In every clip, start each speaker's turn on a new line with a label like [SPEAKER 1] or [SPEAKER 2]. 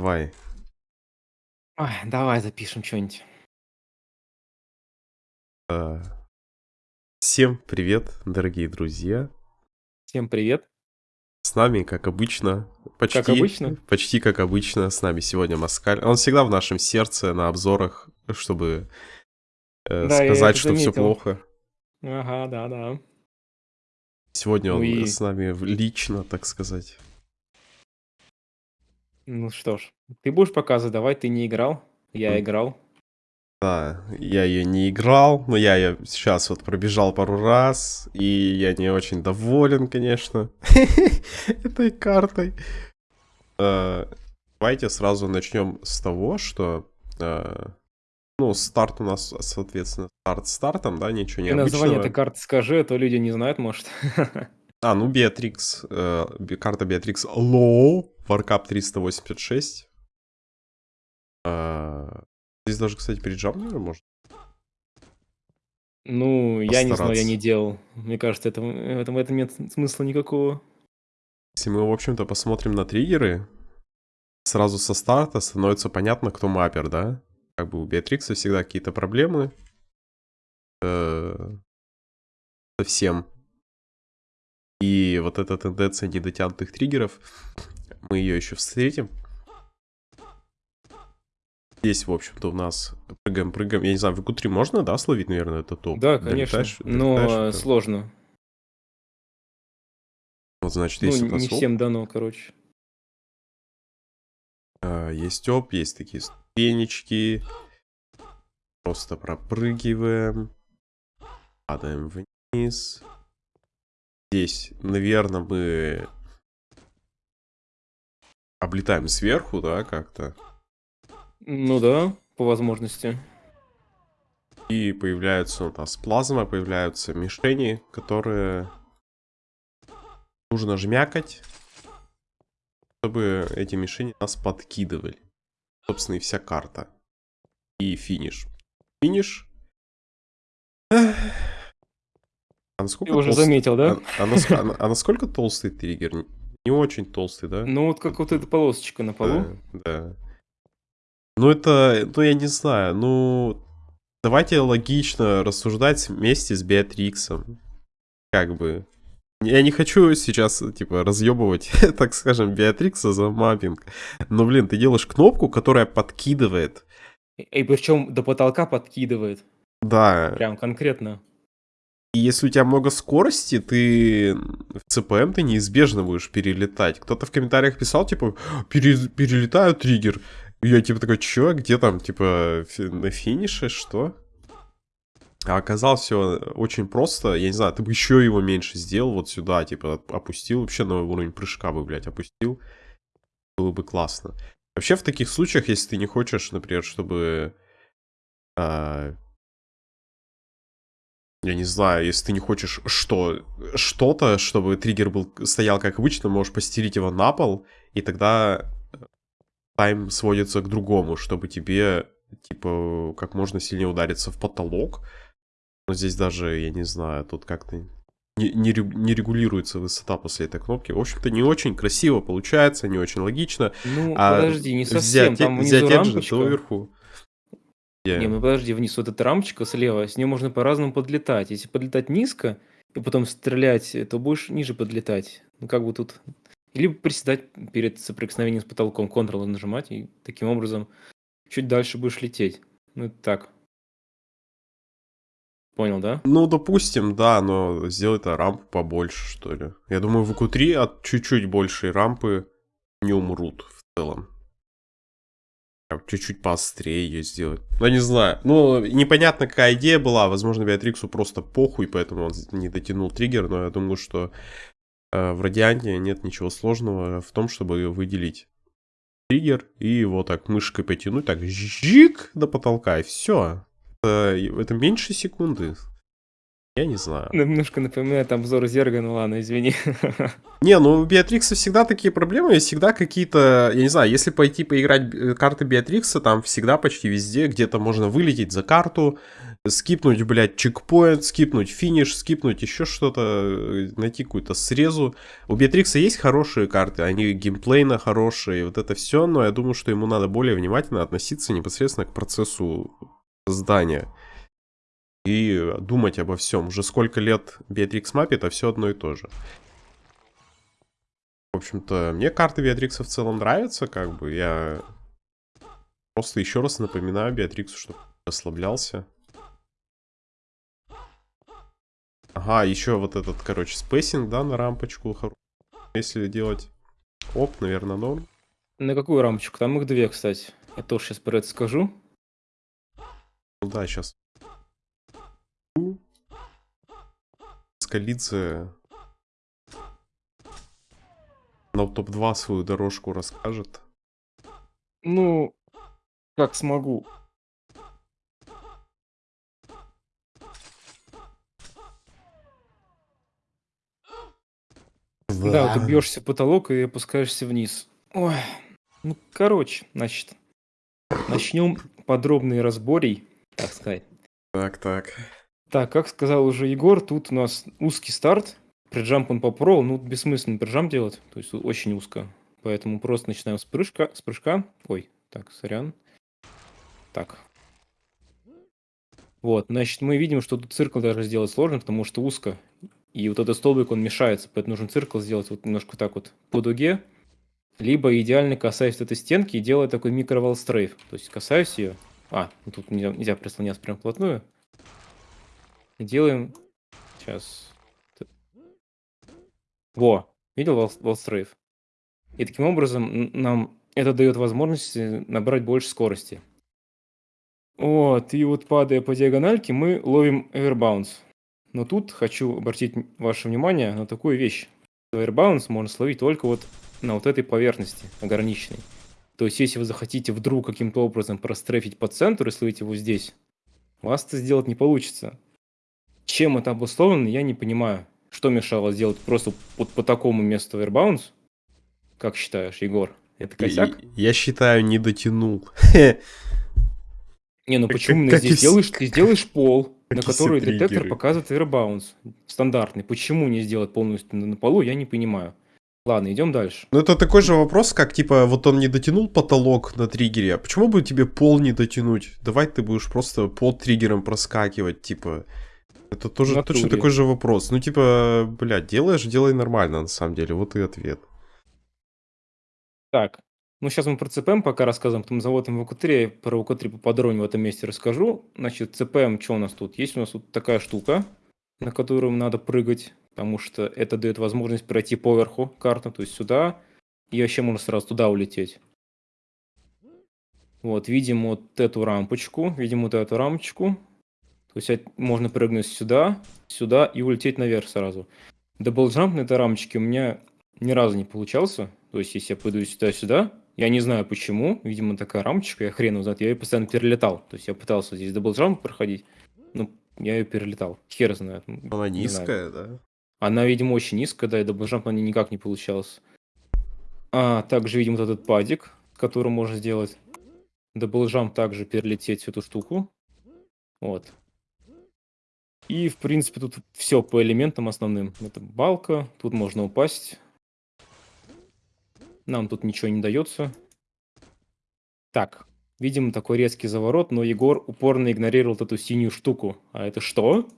[SPEAKER 1] давай.
[SPEAKER 2] Ой, давай запишем что-нибудь.
[SPEAKER 1] Э, Всем привет, дорогие друзья.
[SPEAKER 2] Всем привет.
[SPEAKER 1] С нами, как обычно, почти,
[SPEAKER 2] Как обычно?
[SPEAKER 1] почти как обычно, с нами сегодня Маскаль. Он всегда в нашем сердце, на обзорах, чтобы э,
[SPEAKER 2] Да,
[SPEAKER 1] сказать, что все
[SPEAKER 2] заметил.
[SPEAKER 1] плохо.
[SPEAKER 2] Ага, да, да.
[SPEAKER 1] Сегодня
[SPEAKER 2] Ну
[SPEAKER 1] он
[SPEAKER 2] и-
[SPEAKER 1] с нами лично, так сказать.
[SPEAKER 2] Ну что ж, ты будешь показывать, давай, ты не играл, я
[SPEAKER 1] М.
[SPEAKER 2] играл.
[SPEAKER 1] Да, я ее не играл, но я ее сейчас вот пробежал пару раз, и я не очень доволен, конечно, этой картой. Э, Давайте сразу начнем с того, что, э, ну, старт у нас, соответственно, старт стартом, да, ничего
[SPEAKER 2] Ты название этой карты скажи, а то люди не знают, может.
[SPEAKER 1] А, ну, э, би- карта Beatrix Low, Warcap 386. Э, Здесь даже, кстати, переджам, наверное, можно.
[SPEAKER 2] Ну, я не знаю, я не делал. Мне кажется, это, в этом, в этом нет смысла никакого.
[SPEAKER 1] Если мы, в общем-то, посмотрим на триггеры, сразу со старта становится понятно, кто маппер, да? Как бы у Беатрикса всегда какие-то проблемы. э, со всем. И вот эта тенденция недотянутых триггеров, мы ее еще встретим. Здесь, в общем-то, у нас прыгаем-прыгаем. Я не знаю, в q можно, да, словить, наверное, это топ?
[SPEAKER 2] Да, конечно,
[SPEAKER 1] Долетаешь-
[SPEAKER 2] но
[SPEAKER 1] долетаешь,
[SPEAKER 2] э,
[SPEAKER 1] это-
[SPEAKER 2] сложно.
[SPEAKER 1] Вот, значит,
[SPEAKER 2] Ну,
[SPEAKER 1] есть у
[SPEAKER 2] не
[SPEAKER 1] оп.
[SPEAKER 2] всем дано, короче.
[SPEAKER 1] А, Есть оп, есть такие ступенечки. Просто пропрыгиваем. Падаем вниз. Здесь, наверное, мы облетаем сверху, да, как-то.
[SPEAKER 2] Ну да, по возможности.
[SPEAKER 1] И появляются у нас плазма, появляются мишени, которые нужно жмякать, чтобы эти мишени нас подкидывали. Собственно, и вся карта. И финиш. Финиш. А насколько
[SPEAKER 2] Ты уже
[SPEAKER 1] толст-
[SPEAKER 2] заметил, да?
[SPEAKER 1] А, а а а насколько толстый триггер? Не- очень толстый, да?
[SPEAKER 2] Ну вот как вот эта полосочка на полу.
[SPEAKER 1] Да, да. Ну, это, ну, я не знаю, ну, давайте логично рассуждать вместе с Беатриксом. Как бы. Я не хочу сейчас, типа, разъебывать, так скажем, Беатрикса за маппинг. Но, блин, ты делаешь кнопку, которая подкидывает.
[SPEAKER 2] И причем до потолка подкидывает.
[SPEAKER 1] Да.
[SPEAKER 2] Прям конкретно.
[SPEAKER 1] И если у тебя много скорости, ты в ЦПМ ты неизбежно будешь перелетать. Кто-то в комментариях писал, типа, «Пере- перелетаю триггер. И я типа такой, чё, где там, типа, на финише, что? А оказалось все очень просто. Я не знаю, ты бы еще его меньше сделал вот сюда, типа, оп- опустил, вообще на уровень прыжка бы, блядь, опустил. Было бы классно. Вообще в таких случаях, если ты не хочешь, например, чтобы а, я не знаю, если ты не хочешь что, что-то, чтобы триггер был, стоял как обычно, можешь постелить его на пол, и тогда тайм сводится к другому, чтобы тебе, типа, как можно сильнее удариться в потолок. Но здесь даже, я не знаю, тут как-то не, не, не регулируется высота после этой кнопки. В общем-то, не очень красиво получается, не очень логично.
[SPEAKER 2] Ну,
[SPEAKER 1] А
[SPEAKER 2] подожди, не совсем.
[SPEAKER 1] взять,
[SPEAKER 2] Там
[SPEAKER 1] взять
[SPEAKER 2] внизу
[SPEAKER 1] Engine,
[SPEAKER 2] рампочка.
[SPEAKER 1] то вверху. Где?
[SPEAKER 2] Не, ну подожди, вниз вот эта рамочка слева, с нее можно по-разному подлетать. Если подлетать низко и потом стрелять, то будешь ниже подлетать. Ну как бы тут... Либо приседать перед соприкосновением с потолком, Ctrl нажимать, и таким образом чуть дальше будешь лететь. Ну это так. Понял, да?
[SPEAKER 1] Ну, допустим, да, но сделай-то рампу побольше, что ли. Я думаю, в q от чуть-чуть большей рампы не умрут в целом. Прям Чуть-чуть поострее ее сделать. Ну, я не знаю. Ну, непонятно, какая идея была. Возможно, Беатриксу просто похуй, поэтому он не дотянул триггер. Но я думаю, что э, в Радианте нет ничего сложного в том, чтобы выделить триггер и его так мышкой потянуть, так жик до потолка, и все. Это меньше секунды. Я не знаю.
[SPEAKER 2] Немножко напоминает обзор Зерга, ну ладно, извини.
[SPEAKER 1] Не, ну у Беатрикса всегда такие проблемы, всегда какие-то, я не знаю, если пойти поиграть э, карты Беатрикса, там всегда почти везде где-то можно вылететь за карту, скипнуть, блядь, чекпоинт, скипнуть финиш, скипнуть еще что-то, э, найти какую-то срезу. У Беатрикса есть хорошие карты, они геймплейно хорошие, вот это все, но я думаю, что ему надо более внимательно относиться непосредственно к процессу создания. И думать обо всем. Уже сколько лет Беатрикс мапе, это все одно и то же. В общем-то, мне карты Беатрикса в целом нравятся, как бы. Я просто еще раз напоминаю Беатриксу, чтобы расслаблялся. Ага, еще вот этот, короче, спейсинг, да, на рампочку. Если делать оп, наверное, норм.
[SPEAKER 2] На какую рампочку? Там их две, кстати. Я тоже сейчас про это скажу.
[SPEAKER 1] Ну да, сейчас. Скалиция на топ-2 свою дорожку расскажет.
[SPEAKER 2] Ну, как смогу. Да, ты бьешься в потолок и опускаешься вниз. Ой. Ну, короче, значит, начнем подробный разборей, так сказать.
[SPEAKER 1] Так, так.
[SPEAKER 2] Так, как сказал уже Егор, тут у нас узкий старт. Приджамп он попробовал, ну, бессмысленно приджамп делать, то есть очень узко. Поэтому просто начинаем с прыжка, с прыжка. Ой, так, сорян. Так. Вот, значит, мы видим, что тут циркл даже сделать сложно, потому что узко. И вот этот столбик, он мешается, поэтому нужно циркл сделать вот немножко так вот по дуге. Либо идеально касаясь этой стенки и делая такой микровал стрейф. То есть касаюсь ее. А, ну тут нельзя, нельзя прислоняться прям вплотную. Делаем... Сейчас. Во, видел вал, стрейф? И таким образом нам это дает возможность э, набрать больше скорости. Вот, и вот падая по диагональке, мы ловим airbounce. Но тут хочу обратить ваше внимание на такую вещь. Airbounce можно словить только вот на вот этой поверхности ограниченной. То есть, если вы захотите вдруг каким-то образом прострефить по центру и словить его здесь, вас это сделать не получится. Чем это обусловлено, я не понимаю. Что мешало сделать просто вот по такому месту Airbounce? Как считаешь, Егор? Это косяк?
[SPEAKER 1] Я считаю, не дотянул.
[SPEAKER 2] Не, ну почему как, здесь делаешь, ты сделаешь пол, на который детектор показывает airbounce. Стандартный. Почему не сделать полностью на полу, я не понимаю. Ладно, идем дальше.
[SPEAKER 1] Ну это такой же вопрос, как типа, вот он не дотянул потолок на триггере, а почему бы тебе пол не дотянуть? Давай ты будешь просто под триггером проскакивать, типа... Это тоже точно такой же вопрос. Ну типа, блядь, делаешь, делай нормально на самом деле, вот и ответ.
[SPEAKER 2] Так, ну, сейчас мы про CPM пока рассказываем, потом заводим ВК3, про ВК3 поподробнее в этом месте расскажу. Значит, CPM, что у нас тут? Есть у нас тут такая штука, на которую надо прыгать, потому что это дает возможность пройти поверху карты, то есть сюда, и вообще можно сразу туда улететь. Вот, видим вот эту рампочку, видим вот эту рамочку. То есть можно прыгнуть сюда, сюда и улететь наверх сразу. Double jump на этой рампочке у меня ни разу не получался. То есть, если я пойду сюда-сюда, я не знаю почему, видимо, такая рампочка, я хрен узнает, я ее постоянно перелетал. То есть я пытался здесь double jump проходить, но я ее перелетал. Хер знает.
[SPEAKER 1] Она не низкая, знаю. да?
[SPEAKER 2] Она, видимо, очень низкая, да, и double jump на ней никак не получалось. А, также видим вот этот падик, который можно сделать. Double jump также перелететь эту штуку. Вот. И, в принципе, тут все по элементам основным. Это балка, тут можно упасть. Нам тут ничего не дается. Так, видимо, такой резкий заворот, но Егор упорно игнорировал эту синюю штуку. А это что?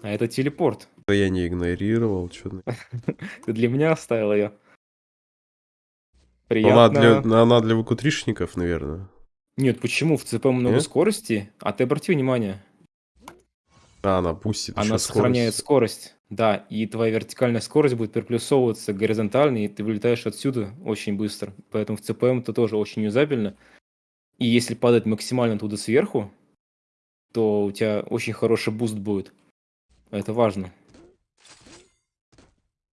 [SPEAKER 2] А это телепорт.
[SPEAKER 1] Да я не игнорировал, что
[SPEAKER 2] Ты для меня оставил ее.
[SPEAKER 1] Приятно. Она для, она для выкутришников, наверное.
[SPEAKER 2] Нет, почему? В CPM много Нет? скорости, а ты обрати внимание.
[SPEAKER 1] А, она пустит
[SPEAKER 2] Она сохраняет скорость. скорость. Да, и твоя вертикальная скорость будет переплюсовываться горизонтально, и ты вылетаешь отсюда очень быстро. Поэтому в CPM это тоже очень юзабельно. И если падать максимально туда сверху, то у тебя очень хороший boost будет. Это важно.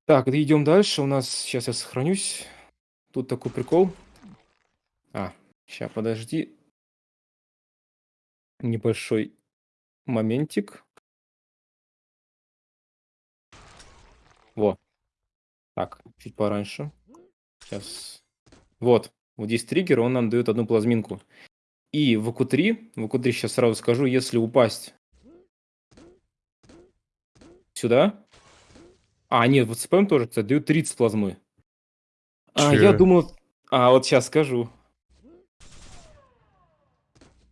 [SPEAKER 2] Так, идем дальше. У нас сейчас я сохранюсь. Тут такой прикол. А, сейчас подожди. Небольшой моментик. Во. Так, чуть пораньше. Сейчас. Вот. Вот здесь триггер, он нам дает одну плазминку. И в АКУ-3, в АКУ-3 сейчас сразу скажу, если упасть сюда... А, нет, вот CPM тоже, кстати, дают 30 плазмы. А, я думал... А, вот сейчас скажу.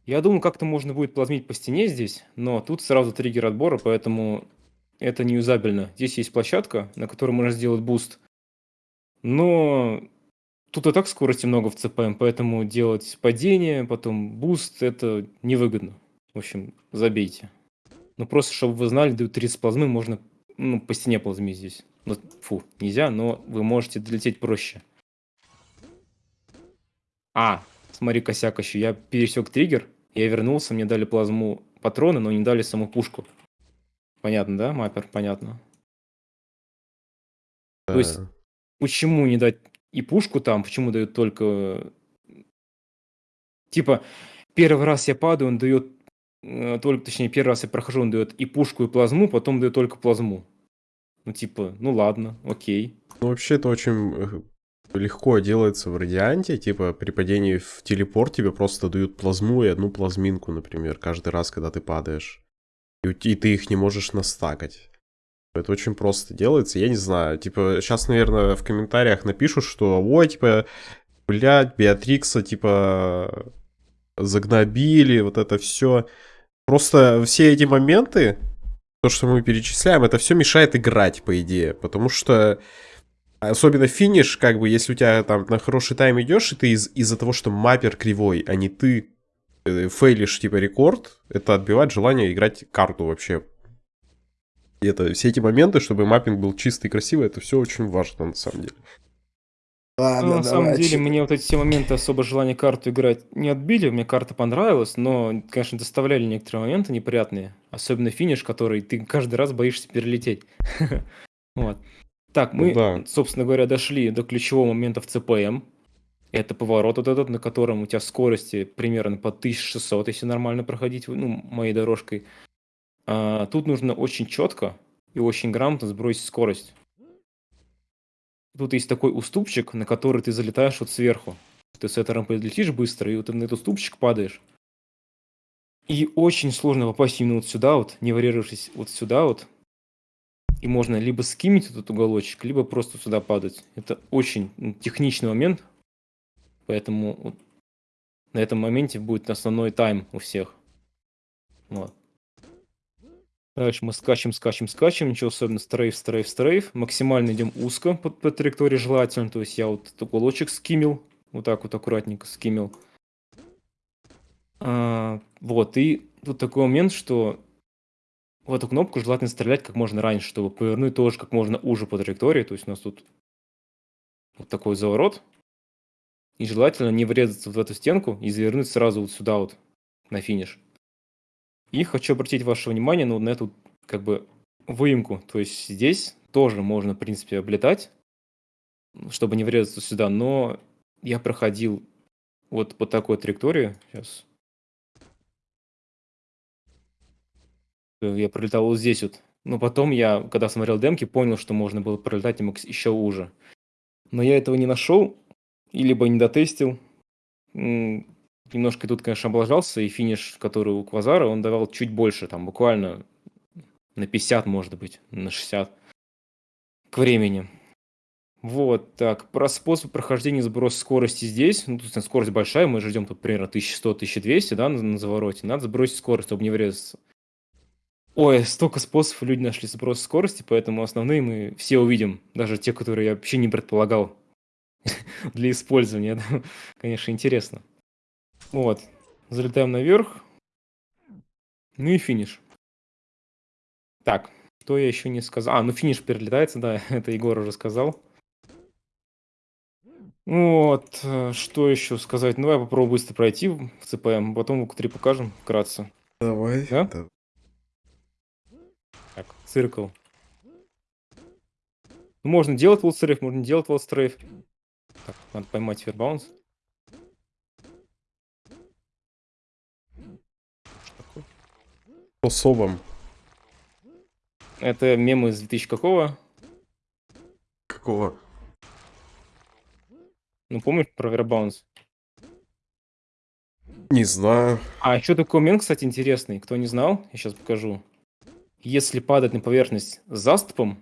[SPEAKER 2] Я думал, как-то можно будет плазмить по стене здесь, но тут сразу триггер отбора, поэтому это не юзабельно. Здесь есть площадка, на которой можно сделать boost. Но тут и так скорости много в CPM, поэтому делать падение, потом boost, это невыгодно. В общем, забейте. Ну, просто, чтобы вы знали, дают 30 плазмы, можно ну, по стене плазмить здесь. Ну, фу, нельзя, но вы можете долететь проще. А, смотри, косяк еще. Я пересек триггер, я вернулся, мне дали плазму патроны, но не дали саму пушку. Понятно, да, маппер? Понятно. То есть,
[SPEAKER 1] Да.
[SPEAKER 2] почему не дать и пушку там, почему дают только... Типа, первый раз я падаю, он дает... э, Только, точнее, первый раз я прохожу, он дает и пушку, и плазму, потом дает только плазму. Ну, типа, ну ладно, окей.
[SPEAKER 1] Ну, вообще, это очень э, легко делается в радианте. Типа, при падении в телепорт тебе просто дают плазму и одну плазминку, например, каждый раз, когда ты падаешь. И, ты их не можешь настакать. Это очень просто делается. Я не знаю, типа, сейчас, наверное, в комментариях напишут, что, ой, типа, блядь, Беатрикса, типа, загнобили, вот это все. Просто все эти моменты, то, что мы перечисляем, это все мешает играть, по идее. Потому что особенно финиш, как бы, если у тебя там на хороший тайм идешь, и ты из- из-за того, что маппер кривой, а не ты фейлишь, типа, рекорд, это отбивает желание играть карту вообще. И это все эти моменты, чтобы маппинг был чистый и красивый, это все очень важно, на самом деле.
[SPEAKER 2] Ну,
[SPEAKER 3] Ладно,
[SPEAKER 2] на самом
[SPEAKER 3] давай,
[SPEAKER 2] деле, мне вот эти все моменты особо желания карту играть не отбили. Мне карта понравилась, но, конечно, доставляли некоторые моменты неприятные. Особенно финиш, который ты каждый раз боишься перелететь. Вот. Так,
[SPEAKER 1] Ну
[SPEAKER 2] мы,
[SPEAKER 1] да.
[SPEAKER 2] собственно говоря, дошли до ключевого момента в ЦПМ. Это поворот вот этот, на котором у тебя скорости примерно по 1600, если нормально проходить, ну, моей дорожкой. А, тут нужно очень четко и очень грамотно сбросить скорость. Тут есть такой уступчик, на который ты залетаешь вот сверху. Ты с этой рампы летишь быстро, и вот ты на этот уступчик падаешь. И очень сложно попасть именно вот сюда вот, не варьировавшись вот сюда вот. И можно либо скимить этот уголочек, либо просто сюда падать. Это очень ну, техничный момент. Поэтому вот на этом моменте будет основной тайм у всех. Вот. Дальше мы скачем, скачем, скачем. Ничего особенного. Стрейф, стрейф, стрейф. Максимально идем узко по, по траектории желательно. То есть я вот уголочек скимил. Вот так вот аккуратненько скимил. А, вот. И тут такой момент, что в эту кнопку желательно стрелять как можно раньше, чтобы повернуть тоже как можно уже по траектории. То есть у нас тут вот такой заворот. И желательно не врезаться в эту стенку и завернуть сразу вот сюда вот на финиш. И хочу обратить ваше внимание ну, на эту как бы выемку. То есть здесь тоже можно, в принципе, облетать, чтобы не врезаться сюда, но я проходил вот по такой траектории. Сейчас. Я пролетал вот здесь вот. Но потом я, когда смотрел демки, понял, что можно было пролетать еще уже. Но я этого не нашел, либо не дотестил. М, Немножко тут, конечно, облажался, и финиш, который у Квазара, он давал чуть больше, там буквально на 50, может быть, на 60 к времени. Вот, так, про способ прохождения сброс скорости здесь. Ну, тут скорость большая, мы же ждем тут примерно 1100-1200, да, на, на завороте. Надо сбросить скорость, чтобы не врезаться. Ой, столько способов люди нашли сброс скорости, поэтому основные мы все увидим, даже те, которые я вообще не предполагал для использования. Это, конечно, интересно. Вот, залетаем наверх. Ну и финиш. Так, что я еще не сказал? А, ну финиш перелетается, да, это Егор уже сказал. Вот, э, что еще сказать? Ну, давай попробую быстро пройти в ЦПМ, потом в 3 покажем вкратце.
[SPEAKER 3] Давай.
[SPEAKER 2] Да?
[SPEAKER 3] да.
[SPEAKER 2] Так, циркл. Ну, можно делать волстрейф, можно делать волстрейф. Так, надо поймать фербаунс.
[SPEAKER 1] Особом.
[SPEAKER 2] Это мем из 2000 какого?
[SPEAKER 1] Какого?
[SPEAKER 2] Ну, помнишь про вербаунс?
[SPEAKER 1] Не знаю.
[SPEAKER 2] А еще такой момент, кстати, интересный. Кто не знал, я сейчас покажу. Если падать на поверхность с заступом,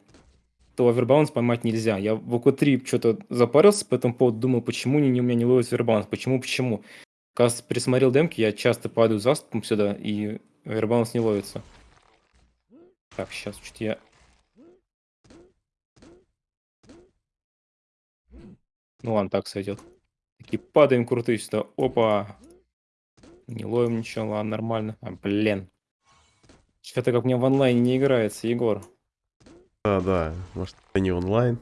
[SPEAKER 2] то овербаунс поймать нельзя. Я в ОК-3 что-то запарился по этому поводу, думал, почему не, у меня не ловит овербаунс, почему, почему. Когда присмотрел демки, я часто падаю заступом сюда, и овербаунс не ловится. Так, сейчас чуть я... Ну ладно, так сойдет. Такие падаем крутые сюда. Опа. Не ловим ничего, ладно, нормально. А, блин. Что-то как мне в онлайне не играется, Егор.
[SPEAKER 1] Да, да. Может, это не онлайн.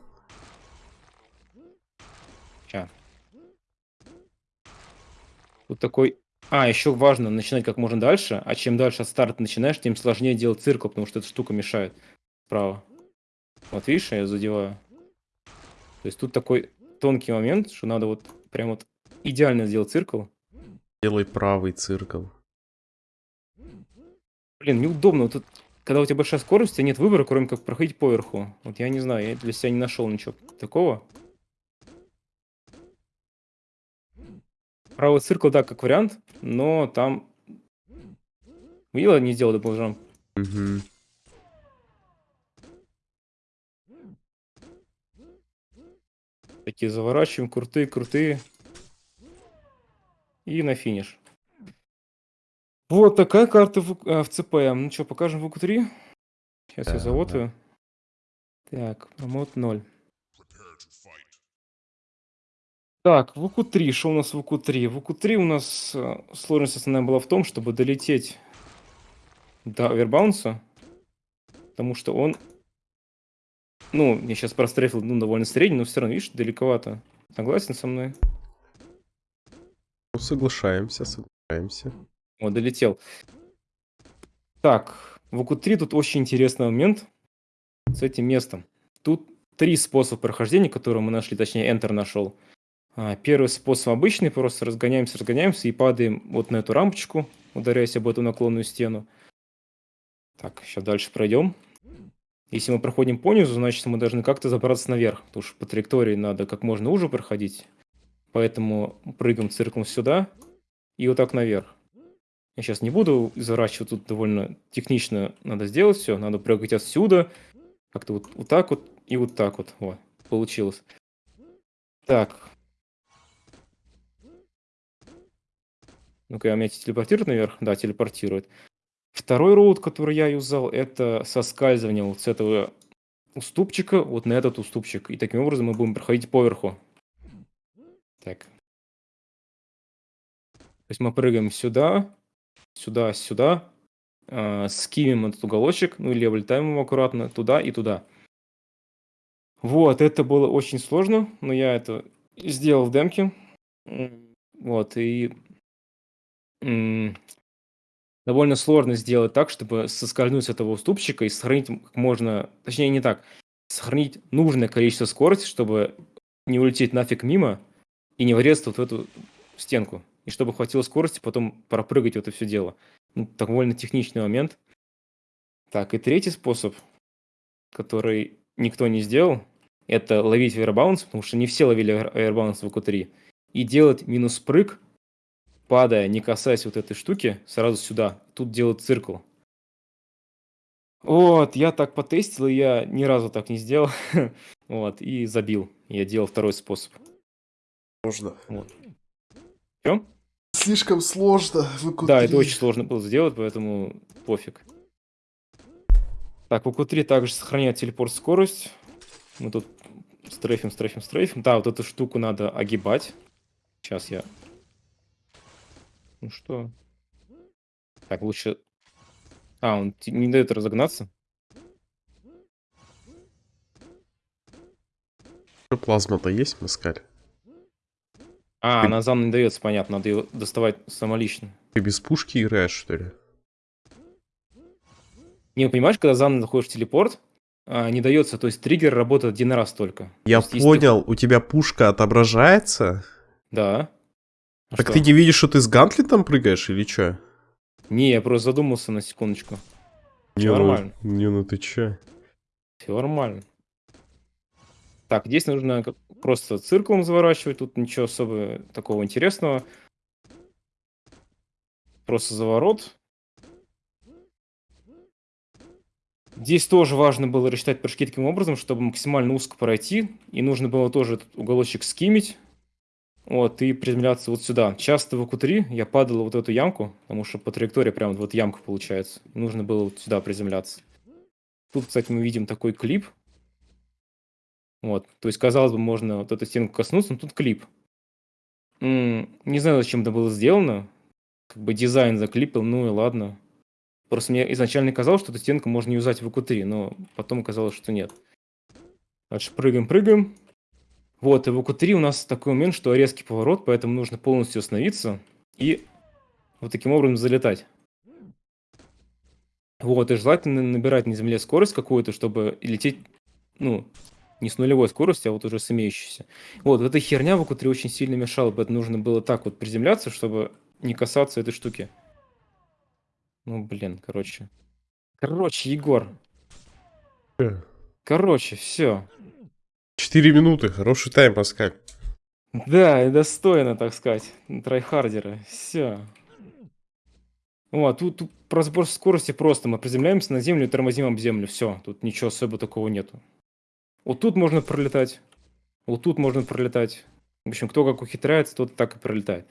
[SPEAKER 2] Ща. Тут такой... А, еще важно начинать как можно дальше, а чем дальше от старта начинаешь, тем сложнее делать циркл, потому что эта штука мешает справа. Вот видишь, я задеваю. То есть тут такой тонкий момент, что надо вот прям вот идеально сделать circle.
[SPEAKER 1] Делай правый circle.
[SPEAKER 2] Блин, неудобно. Вот тут, когда у тебя большая скорость, у тебя нет выбора, кроме как проходить поверху. Вот я не знаю, я для себя не нашел ничего такого. Правый circle, да, как вариант, но там... Видела, не сделал double jump?
[SPEAKER 1] Угу.
[SPEAKER 2] Такие заворачиваем, крутые, крутые. И на финиш. Вот такая карта в, а, в ЦП. Ну что, покажем в УК-3? Сейчас
[SPEAKER 1] Да,
[SPEAKER 2] я замотаю. Так, промот 0. Так, в УК-3. Что у нас в УК-3? В УК-3 у нас э, сложность основная была в том, чтобы долететь до овербаунса. Потому что он... Ну, я сейчас прострефил ну, довольно средний, но все равно, видишь, далековато. Согласен со мной?
[SPEAKER 1] Ну, соглашаемся, соглашаемся.
[SPEAKER 2] Вот, долетел. Так, в УК-3 тут очень интересный момент с этим местом. Тут три способа прохождения, которые мы нашли, точнее, Enter нашел. А, Первый способ обычный, просто разгоняемся, разгоняемся и падаем вот на эту рампочку, ударяясь об эту наклонную стену. Так, сейчас дальше пройдем. Если мы проходим по низу, значит мы должны как-то забраться наверх, потому что по траектории надо как можно уже проходить. Поэтому прыгаем цирком сюда и вот так наверх. Я сейчас не буду изворачивать, тут довольно технично надо сделать все. Надо прыгать отсюда, как-то вот, вот так вот и вот так вот. Вот, получилось. Так. Ну-ка, меня телепортирует наверх? Да, телепортирует. Второй роут, который я юзал, это соскальзывание вот с этого уступчика вот на этот уступчик. И таким образом мы будем проходить поверху. Так. То есть мы прыгаем сюда, сюда, сюда, э, скимим этот уголочек, ну или облетаем его аккуратно туда и туда. Вот, это было очень сложно, но я это сделал в демке. Вот, и довольно сложно сделать так, чтобы соскользнуть с этого уступчика и сохранить как можно, точнее не так, сохранить нужное количество скорости, чтобы не улететь нафиг мимо и не врезаться вот в эту стенку. И чтобы хватило скорости потом пропрыгать вот это все дело. Ну, довольно техничный момент. Так, и третий способ, который никто не сделал, это ловить аэрбаунс, потому что не все ловили аэрбаунс в q 3 и делать минус прыг, падая, не касаясь вот этой штуки, сразу сюда. Тут делать циркл. Вот, я так потестил, и я ни разу так не сделал. вот, и забил. Я делал второй способ.
[SPEAKER 1] Можно.
[SPEAKER 2] Вот. Чё?
[SPEAKER 1] Слишком сложно.
[SPEAKER 2] Да, это очень сложно было сделать, поэтому пофиг. Так, в q 3 также сохраняет телепорт скорость. Мы тут стрейфим, стрейфим, стрейфим. Да, вот эту штуку надо огибать. Сейчас я... Ну что? Так, лучше... А, он не дает разогнаться.
[SPEAKER 1] Плазма-то есть, Маскаль?
[SPEAKER 2] А, она зам не дается, понятно. Надо ее доставать самолично.
[SPEAKER 1] Ты без пушки играешь, что ли?
[SPEAKER 2] Не, понимаешь, когда зам находишь телепорт, а, не дается, то есть триггер работает один раз только.
[SPEAKER 1] Я
[SPEAKER 2] То есть, если ты-
[SPEAKER 1] понял, у тебя пушка отображается?
[SPEAKER 2] Да. А
[SPEAKER 1] так
[SPEAKER 2] что?
[SPEAKER 1] ты не видишь, что ты с гантлетом прыгаешь или что?
[SPEAKER 2] Не, я просто задумался на секундочку.
[SPEAKER 1] Не,
[SPEAKER 2] Всё
[SPEAKER 1] ну-
[SPEAKER 2] нормально.
[SPEAKER 1] Не, ну ты чё?
[SPEAKER 2] Все нормально. Так, здесь нужно просто цирклом заворачивать, тут ничего особо такого интересного. просто заворот. Здесь тоже важно было рассчитать прыжки таким образом, чтобы максимально узко пройти. И нужно было тоже этот уголочек скимить. Вот, и приземляться вот сюда. Часто в АКУ-3 я падал вот эту ямку, потому что по траектории прям вот ямка получается. Нужно было вот сюда приземляться. Тут, кстати, мы видим такой клип. Вот, то есть, казалось бы, можно вот эту стенку коснуться, но тут клип. Не знаю, зачем это было сделано. Как бы дизайн заклипал, ну и ладно. Просто мне изначально казалось, что эту стенку можно юзать в АКУ-3, но потом оказалось, что нет. Дальше прыгаем, прыгаем. Вот, и в АКУ-3 у нас такой момент, что резкий поворот, поэтому нужно полностью остановиться и вот таким образом залетать. Вот, и желательно набирать на земле скорость какую-то, чтобы лететь, ну, не с нулевой скоростью, а вот уже с имеющейся. Вот, эта херня в VQ3 очень сильно мешала, поэтому нужно было так вот приземляться, чтобы не касаться этой штуки. Ну, блин, короче. Короче, Егор.
[SPEAKER 1] Э.
[SPEAKER 2] Короче, все.
[SPEAKER 1] Четыре минуты, хороший time, Паскаль.
[SPEAKER 2] Да, и достойно, так сказать, tryhard ера. Все. О, тут, тут про сбор скорости просто. Мы приземляемся на землю и тормозим об землю. Все, тут ничего особо такого нету. Вот тут можно пролетать. Вот тут можно пролетать. В общем, кто как ухитряется, тот так и пролетает.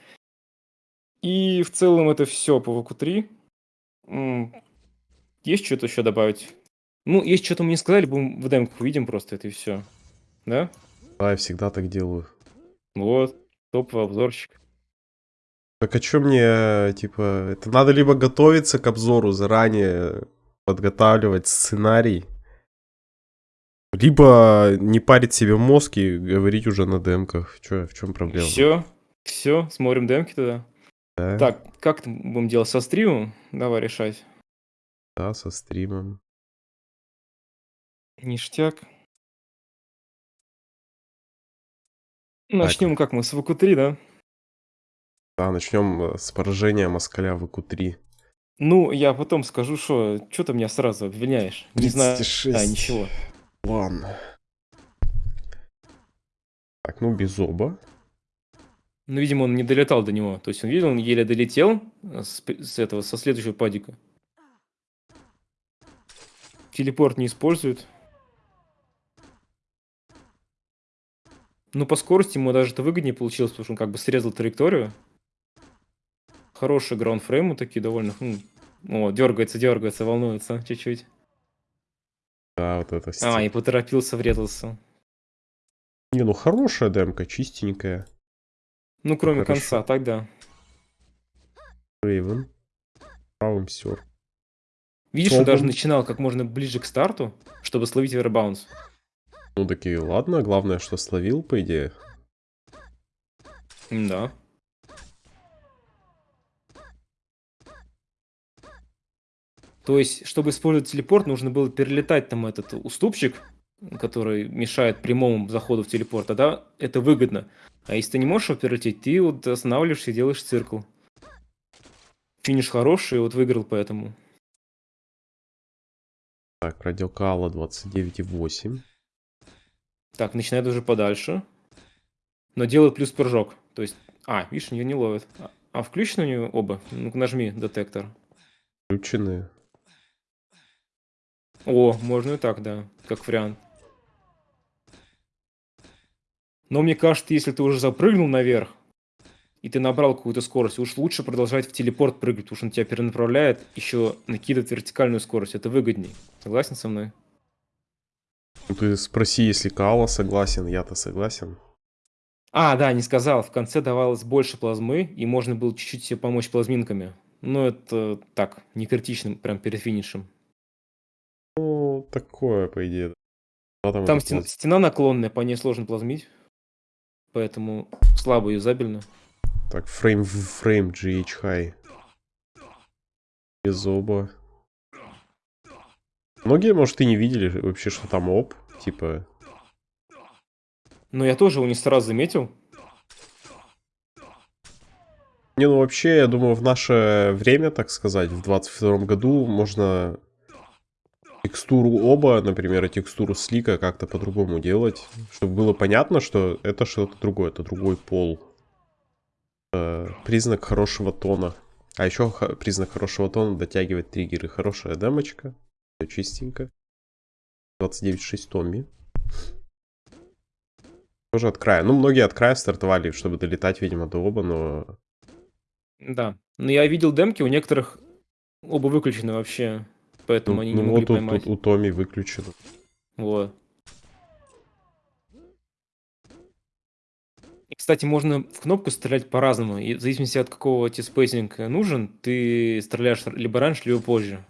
[SPEAKER 2] И в целом это все по ВК-3. М, Есть что-то еще добавить? Ну, есть что-то мне сказали, будем в демках увидим просто это и все. Да?
[SPEAKER 1] Да, я всегда так делаю.
[SPEAKER 2] Вот, топовый обзорчик.
[SPEAKER 1] Так а что мне, типа, это надо либо готовиться к обзору заранее, подготавливать сценарий, либо не парить себе мозг и говорить уже на демках. Чё, в чем проблема?
[SPEAKER 2] Все, все, смотрим демки туда.
[SPEAKER 1] Да,
[SPEAKER 2] Так, как будем делать со стримом? Давай решать.
[SPEAKER 1] да, со стримом.
[SPEAKER 2] Ништяк. Начнем как мы с ВК-3, да?
[SPEAKER 1] Да, начнем с поражения москаля в ИКУ-3.
[SPEAKER 2] Ну, я потом скажу, что... Что ты меня сразу обвиняешь? Не знаю.
[SPEAKER 1] 36.
[SPEAKER 2] А, ничего.
[SPEAKER 1] Ладно. Так, ну без оба.
[SPEAKER 2] Ну, видимо, он не долетал до него. То есть он видел, он еле долетел э, с, с этого, со следующего падика. Телепорт не использует. Ну, по скорости ему даже это выгоднее получилось, потому что он как бы срезал траекторию. Хорошие граундфреймы такие довольно. м. О, дергается, дергается, волнуется чуть-чуть.
[SPEAKER 1] Да, вот это
[SPEAKER 2] А,
[SPEAKER 1] стиль.
[SPEAKER 2] и поторопился, врезался.
[SPEAKER 1] Не, ну хорошая демка, чистенькая.
[SPEAKER 2] Ну, кроме
[SPEAKER 1] Хорошо.
[SPEAKER 2] конца, тогда.
[SPEAKER 1] Рейвен. Правым сер.
[SPEAKER 2] Видишь, он даже начинал как можно ближе к старту, чтобы словить вербаунс.
[SPEAKER 1] Ну такие, ладно, главное, что словил, по идее.
[SPEAKER 2] Да. То есть, чтобы использовать телепорт, нужно было перелетать там этот уступчик, который мешает прямому заходу в телепорт, тогда это выгодно. А если ты не можешь его перелететь, ты вот останавливаешься и делаешь циркл. Финиш хороший, вот выиграл поэтому.
[SPEAKER 1] Так, радиокала 29,8.
[SPEAKER 2] Так, начинает уже подальше. Но делает плюс прыжок. То есть... А, видишь, ее не ловит. А, а включены у нее оба? Ну-ка нажми детектор.
[SPEAKER 1] Включены.
[SPEAKER 2] О, можно и так, да, как вариант. Но мне кажется, если ты уже запрыгнул наверх, и ты набрал какую-то скорость, уж лучше продолжать в телепорт прыгать, потому что он тебя перенаправляет, еще накидывает вертикальную скорость. Это выгодней. Согласен со мной?
[SPEAKER 1] Ну ты спроси, если Каала согласен, я-то согласен.
[SPEAKER 2] А, да, не сказал. В конце давалось больше плазмы, и можно было чуть-чуть себе помочь плазминками. Но это так, не критично, прям перед финишем.
[SPEAKER 1] Такое, по идее. Да, там
[SPEAKER 2] Там
[SPEAKER 1] это
[SPEAKER 2] стен-
[SPEAKER 1] плаз-
[SPEAKER 2] стена наклонная, по ней сложно плазмить. Поэтому слабо юзабельно.
[SPEAKER 1] Так, фрейм в фрейм GH High. Без оба. Многие, может, и не видели вообще, что там оп. Типа,
[SPEAKER 2] Но я тоже его не сразу заметил.
[SPEAKER 1] Не, ну вообще, я думаю, в наше время, так сказать, в 22 году можно текстуру оба, например, и текстуру слика как-то по-другому делать, чтобы было понятно, что это что-то другое, это другой пол. Э, признак хорошего тона. А еще признак хорошего тона дотягивать триггеры. Хорошая демочка. Все чистенько. 29.6 Томми. Тоже от края. Ну, многие от края стартовали, чтобы долетать, видимо, до оба, но...
[SPEAKER 2] Да. Но я видел демки, у некоторых оба выключены вообще. Поэтому
[SPEAKER 1] ну,
[SPEAKER 2] они
[SPEAKER 1] ну,
[SPEAKER 2] не могли
[SPEAKER 1] вот
[SPEAKER 2] поймать.
[SPEAKER 1] Тут у Томи выключено.
[SPEAKER 2] Вот. И, кстати, можно в кнопку стрелять по-разному. И в зависимости от какого тебе spacing нужен, ты стреляешь либо раньше, либо позже.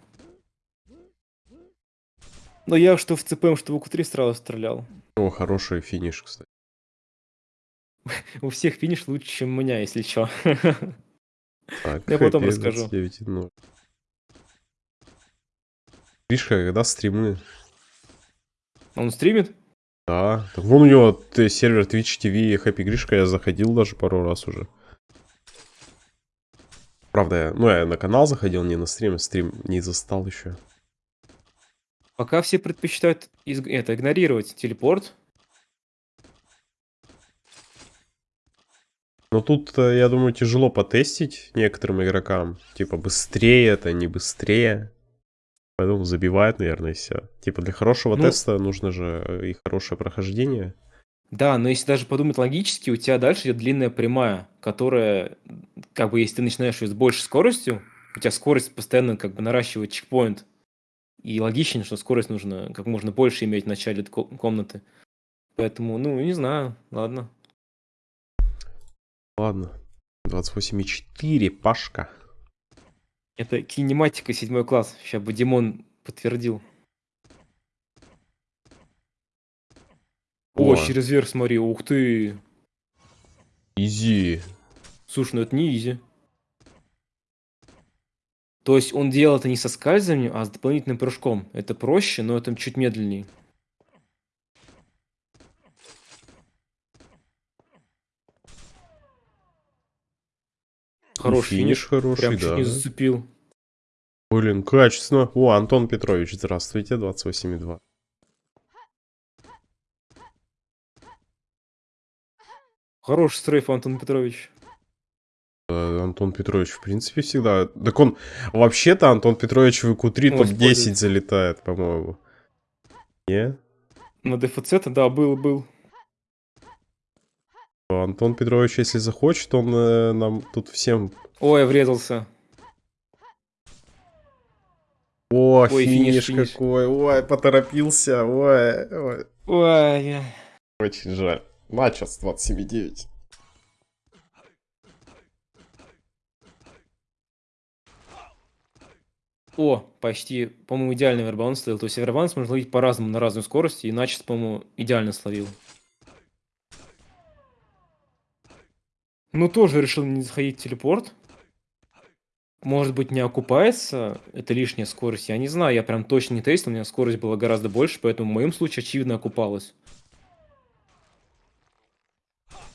[SPEAKER 2] Но я что в CPM, что в VQ3 сразу стрелял.
[SPEAKER 1] О, хороший финиш, кстати.
[SPEAKER 2] У всех финиш лучше, чем у меня, если что.
[SPEAKER 1] Так,
[SPEAKER 2] Я потом расскажу.
[SPEAKER 1] 29.0. Гришка, когда стримы?
[SPEAKER 2] Он стримит?
[SPEAKER 1] Да. Так вон у него т- сервер Twitch TV Happy Гришка, я заходил даже пару раз уже. Правда, я, ну я на канал заходил, не на стрим, стрим не застал еще.
[SPEAKER 2] Пока все предпочитают из- это, игнорировать телепорт.
[SPEAKER 1] Но тут, э, я думаю, тяжело потестить некоторым игрокам. Типа, быстрее это, не быстрее. Поэтому забивают, наверное, все. Типа, для хорошего
[SPEAKER 2] Ну-
[SPEAKER 1] теста нужно же э, и хорошее прохождение.
[SPEAKER 2] Да, но если даже подумать логически, у тебя дальше идет длинная прямая, которая, как бы, если ты начинаешь ее с большей скоростью, у тебя скорость постоянно как бы наращивает чекпоинт. И логично, что скорость нужно как можно больше иметь в начале ко- комнаты. Поэтому, ну, не знаю, ладно.
[SPEAKER 1] Ладно. 28,4, Пашка.
[SPEAKER 2] Это кинематика седьмой класс. Сейчас бы Димон подтвердил. О,
[SPEAKER 1] О.
[SPEAKER 2] через верх смотри, ух ты.
[SPEAKER 1] Изи.
[SPEAKER 2] Слушай, ну это не изи. То есть он делал это не со скальзыванием, а с дополнительным прыжком. Это проще, но это чуть медленнее. Хороший
[SPEAKER 1] финиш хороший,
[SPEAKER 2] Прям чуть
[SPEAKER 1] да.
[SPEAKER 2] не зацепил.
[SPEAKER 1] Блин, качественно. О, Антон Петрович, здравствуйте, 28,2.
[SPEAKER 2] Хороший стрейф, Антон Петрович.
[SPEAKER 1] Э, Антон Петрович, в принципе, всегда... Так он... Вообще-то Антон Петрович в ИК-3
[SPEAKER 2] Ну,
[SPEAKER 1] топ-10
[SPEAKER 2] использует.
[SPEAKER 1] залетает, по-моему. Не?
[SPEAKER 2] На дефицит, да, был, был.
[SPEAKER 1] Антон Петрович, если захочет, он э, нам тут всем...
[SPEAKER 2] Ой, врезался.
[SPEAKER 1] О,
[SPEAKER 2] Ой,
[SPEAKER 1] финиш,
[SPEAKER 2] финиш, финиш.
[SPEAKER 1] какой. Ой, поторопился. Ой, ой.
[SPEAKER 2] Ой,
[SPEAKER 1] Очень жаль. Матч с 27,9.
[SPEAKER 2] О, почти, по-моему, идеальный вербаунс стоял. То есть вербаунс можно ловить по-разному, на разную скорость, и Начис, по-моему, идеально словил. Ну, тоже решил не заходить в телепорт. Может быть, не окупается, это лишняя скорость, я не знаю, я прям точно не тестил, у меня скорость была гораздо больше, поэтому в моем случае, очевидно, окупалась.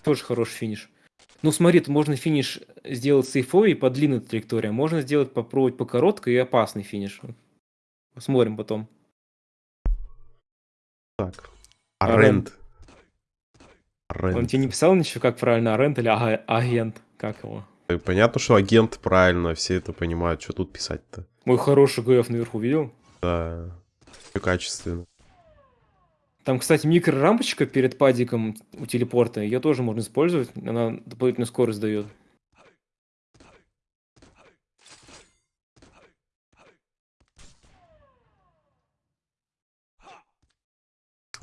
[SPEAKER 2] Тоже хороший финиш. Ну, смотри, тут можно финиш сделать сейфовый по длинной траектории, а можно сделать, попробовать по короткой и опасный финиш. Посмотрим потом.
[SPEAKER 1] Так.
[SPEAKER 2] Арент.
[SPEAKER 1] Арент.
[SPEAKER 2] Он тебе не писал ничего, как правильно, арент или ага- агент? Как его?
[SPEAKER 1] Э, Понятно, что агент правильно, все это понимают, что тут писать-то.
[SPEAKER 2] Мой хороший ГФ наверху видел?
[SPEAKER 1] Да. Все качественно.
[SPEAKER 2] Там, кстати, микрорампочка перед падиком у телепорта, ее тоже можно использовать, она дополнительную скорость дает.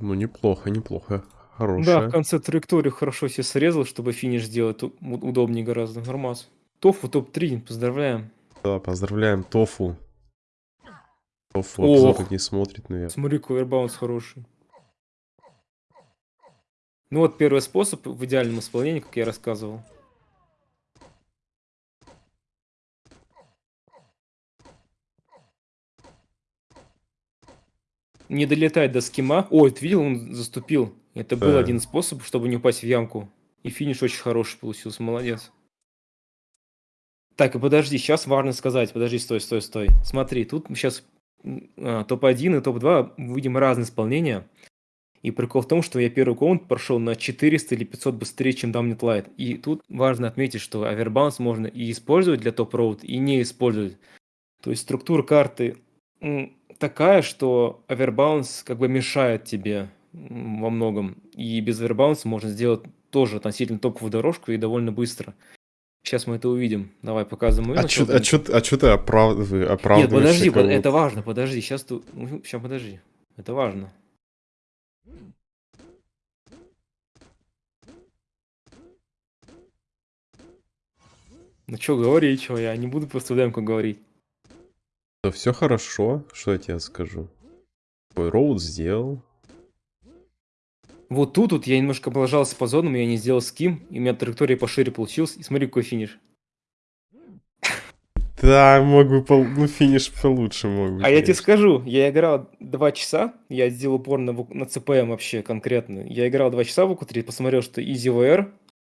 [SPEAKER 1] Ну, неплохо, неплохо.
[SPEAKER 2] Да,
[SPEAKER 1] Хорошая.
[SPEAKER 2] в конце траекторию хорошо себе срезал, чтобы финиш сделать у- удобнее гораздо. Нормас. Тофу топ-3, поздравляем.
[SPEAKER 1] Да, поздравляем, Тофу. Тофу
[SPEAKER 2] Ох.
[SPEAKER 1] не смотрит, наверное.
[SPEAKER 2] Смотри, ковербаунс хороший. Ну вот первый способ в идеальном исполнении, как я рассказывал. Не долетать до скима. Ой, ты видел, он заступил. Это был
[SPEAKER 1] Да.
[SPEAKER 2] один способ, чтобы не упасть в ямку. И финиш очень хороший получился, молодец. Так, и подожди, сейчас важно сказать. Подожди, стой, стой, стой. Смотри, тут сейчас топ-1 и топ-2 увидим разные исполнения. И прикол в том, что я первый комнат прошел на 400 или 500 быстрее, чем Dominant Light. И тут важно отметить, что Averbounce можно и использовать для топ-роуд, и не использовать. То есть структура карты такая, что Averbounce как бы мешает тебе во многом. И без Averbounce можно сделать тоже относительно топовую дорожку и довольно быстро. Сейчас мы это увидим. Давай показываем.
[SPEAKER 1] А что а чё, а чё ты оправ... оправдываешь?
[SPEAKER 2] Нет, подожди, под... это важно, подожди. Сейчас ты... Сейчас подожди. Это важно. Ну что, говори, что я не буду просто демку говорить.
[SPEAKER 1] Да все хорошо, что я тебе скажу. Твой роуд сделал.
[SPEAKER 2] Вот тут вот я немножко облажался по зонам, я не сделал ским, и у меня траектория пошире получилась. И смотри, какой финиш.
[SPEAKER 1] Да, мог бы, пол... ну финиш получше мог быть.
[SPEAKER 2] А я тебе скажу, я играл два часа, я сделал упор на, на CPM вообще конкретно. Я играл два часа в УК-3, посмотрел, что Easy VR,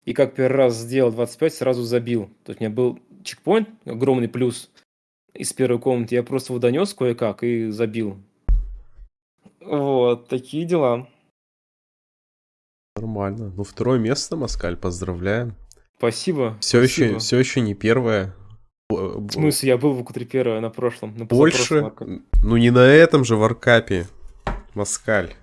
[SPEAKER 2] и как первый раз сделал 25, сразу забил. То есть у меня был чекпоинт, огромный плюс из первой комнаты, я просто его донес кое-как и забил. Вот, такие дела.
[SPEAKER 1] Нормально. Ну, второе место, Маскаль, поздравляем.
[SPEAKER 2] Спасибо.
[SPEAKER 1] Все спасибо. еще, все еще не первое.
[SPEAKER 2] В смысле, я был в q первое на прошлом. На
[SPEAKER 1] Больше? Ну не на этом же варкапе, Маскаль.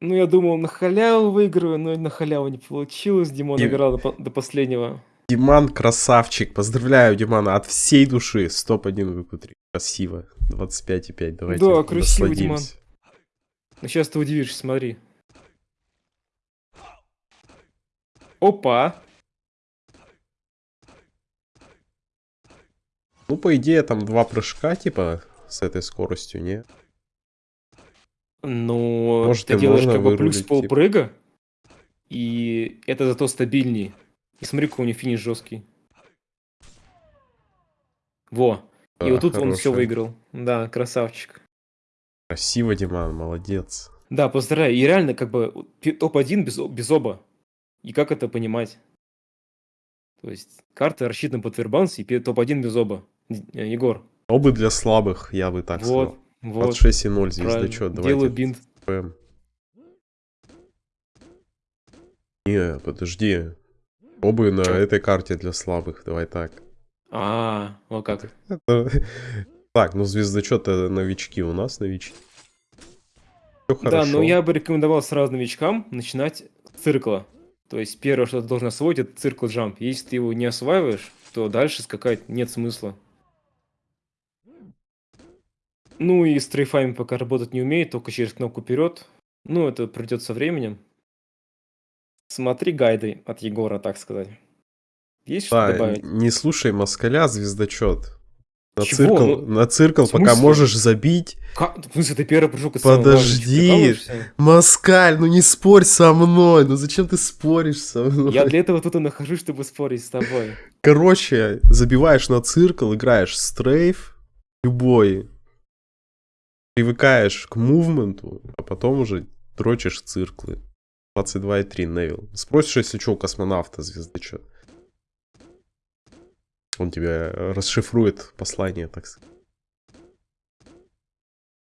[SPEAKER 2] Ну, я думал, на халяву выиграю, но на халяву не получилось. Димон И... играл до, до последнего.
[SPEAKER 1] Диман красавчик. Поздравляю, Димана, от всей души. Стоп-1 в q Красиво. 25,5. Давайте
[SPEAKER 2] Да, красиво, Диман. Ну, сейчас ты удивишься, смотри. Опа!
[SPEAKER 1] Ну, по идее, там два прыжка, типа, с этой скоростью, не?
[SPEAKER 2] Ну, Может, ты делаешь как бы плюс полпрыга, типа. и это зато стабильнее. И смотри, какой у него финиш жесткий. Во. И вот тут хорошая. он все выиграл. Да, красавчик.
[SPEAKER 1] Красиво, Диман, молодец.
[SPEAKER 2] Да, поздравляю. И реально, как бы, топ-1 без, без оба. И как это понимать? То есть, карта рассчитана под Фербанс и топ-1 без оба. Э, Егор.
[SPEAKER 1] Обы для слабых, я бы так вот, сказал. Вот. Под 6,0 звездочет.
[SPEAKER 2] Давайте. Делаю бинт.
[SPEAKER 1] Не, подожди. Обы на этой карте для слабых, давай так.
[SPEAKER 2] А, вот как.
[SPEAKER 1] Так, ну звездочет новички у нас новички.
[SPEAKER 2] Все да, но я бы рекомендовал сразу новичкам начинать с циркла. То есть первое, что ты должен освоить, это циркл джамп. Если ты его не осваиваешь, то дальше скакать нет смысла. Ну и с трейфами пока работать не умеет, только через кнопку вперед. Ну, это придет со временем. Смотри гайды от Егора, так сказать.
[SPEAKER 1] Есть что добавить? Не слушай москаля, звездочет. На Чего? циркл, ну, на циркл пока можешь забить.
[SPEAKER 2] Как? В смысле, ты первый прыжок
[SPEAKER 1] Подожди, Москаль, ну не спорь со мной, ну зачем ты споришь со мной?
[SPEAKER 2] Я для этого тут и нахожусь, чтобы спорить с тобой.
[SPEAKER 1] Короче, забиваешь на циркл, играешь стрейф, любой, привыкаешь к мувменту, а потом уже дрочишь циклы. 22,3 Невил. Спросишь, если что, у космонавта звезды что? Он тебе расшифрует послание, так сказать.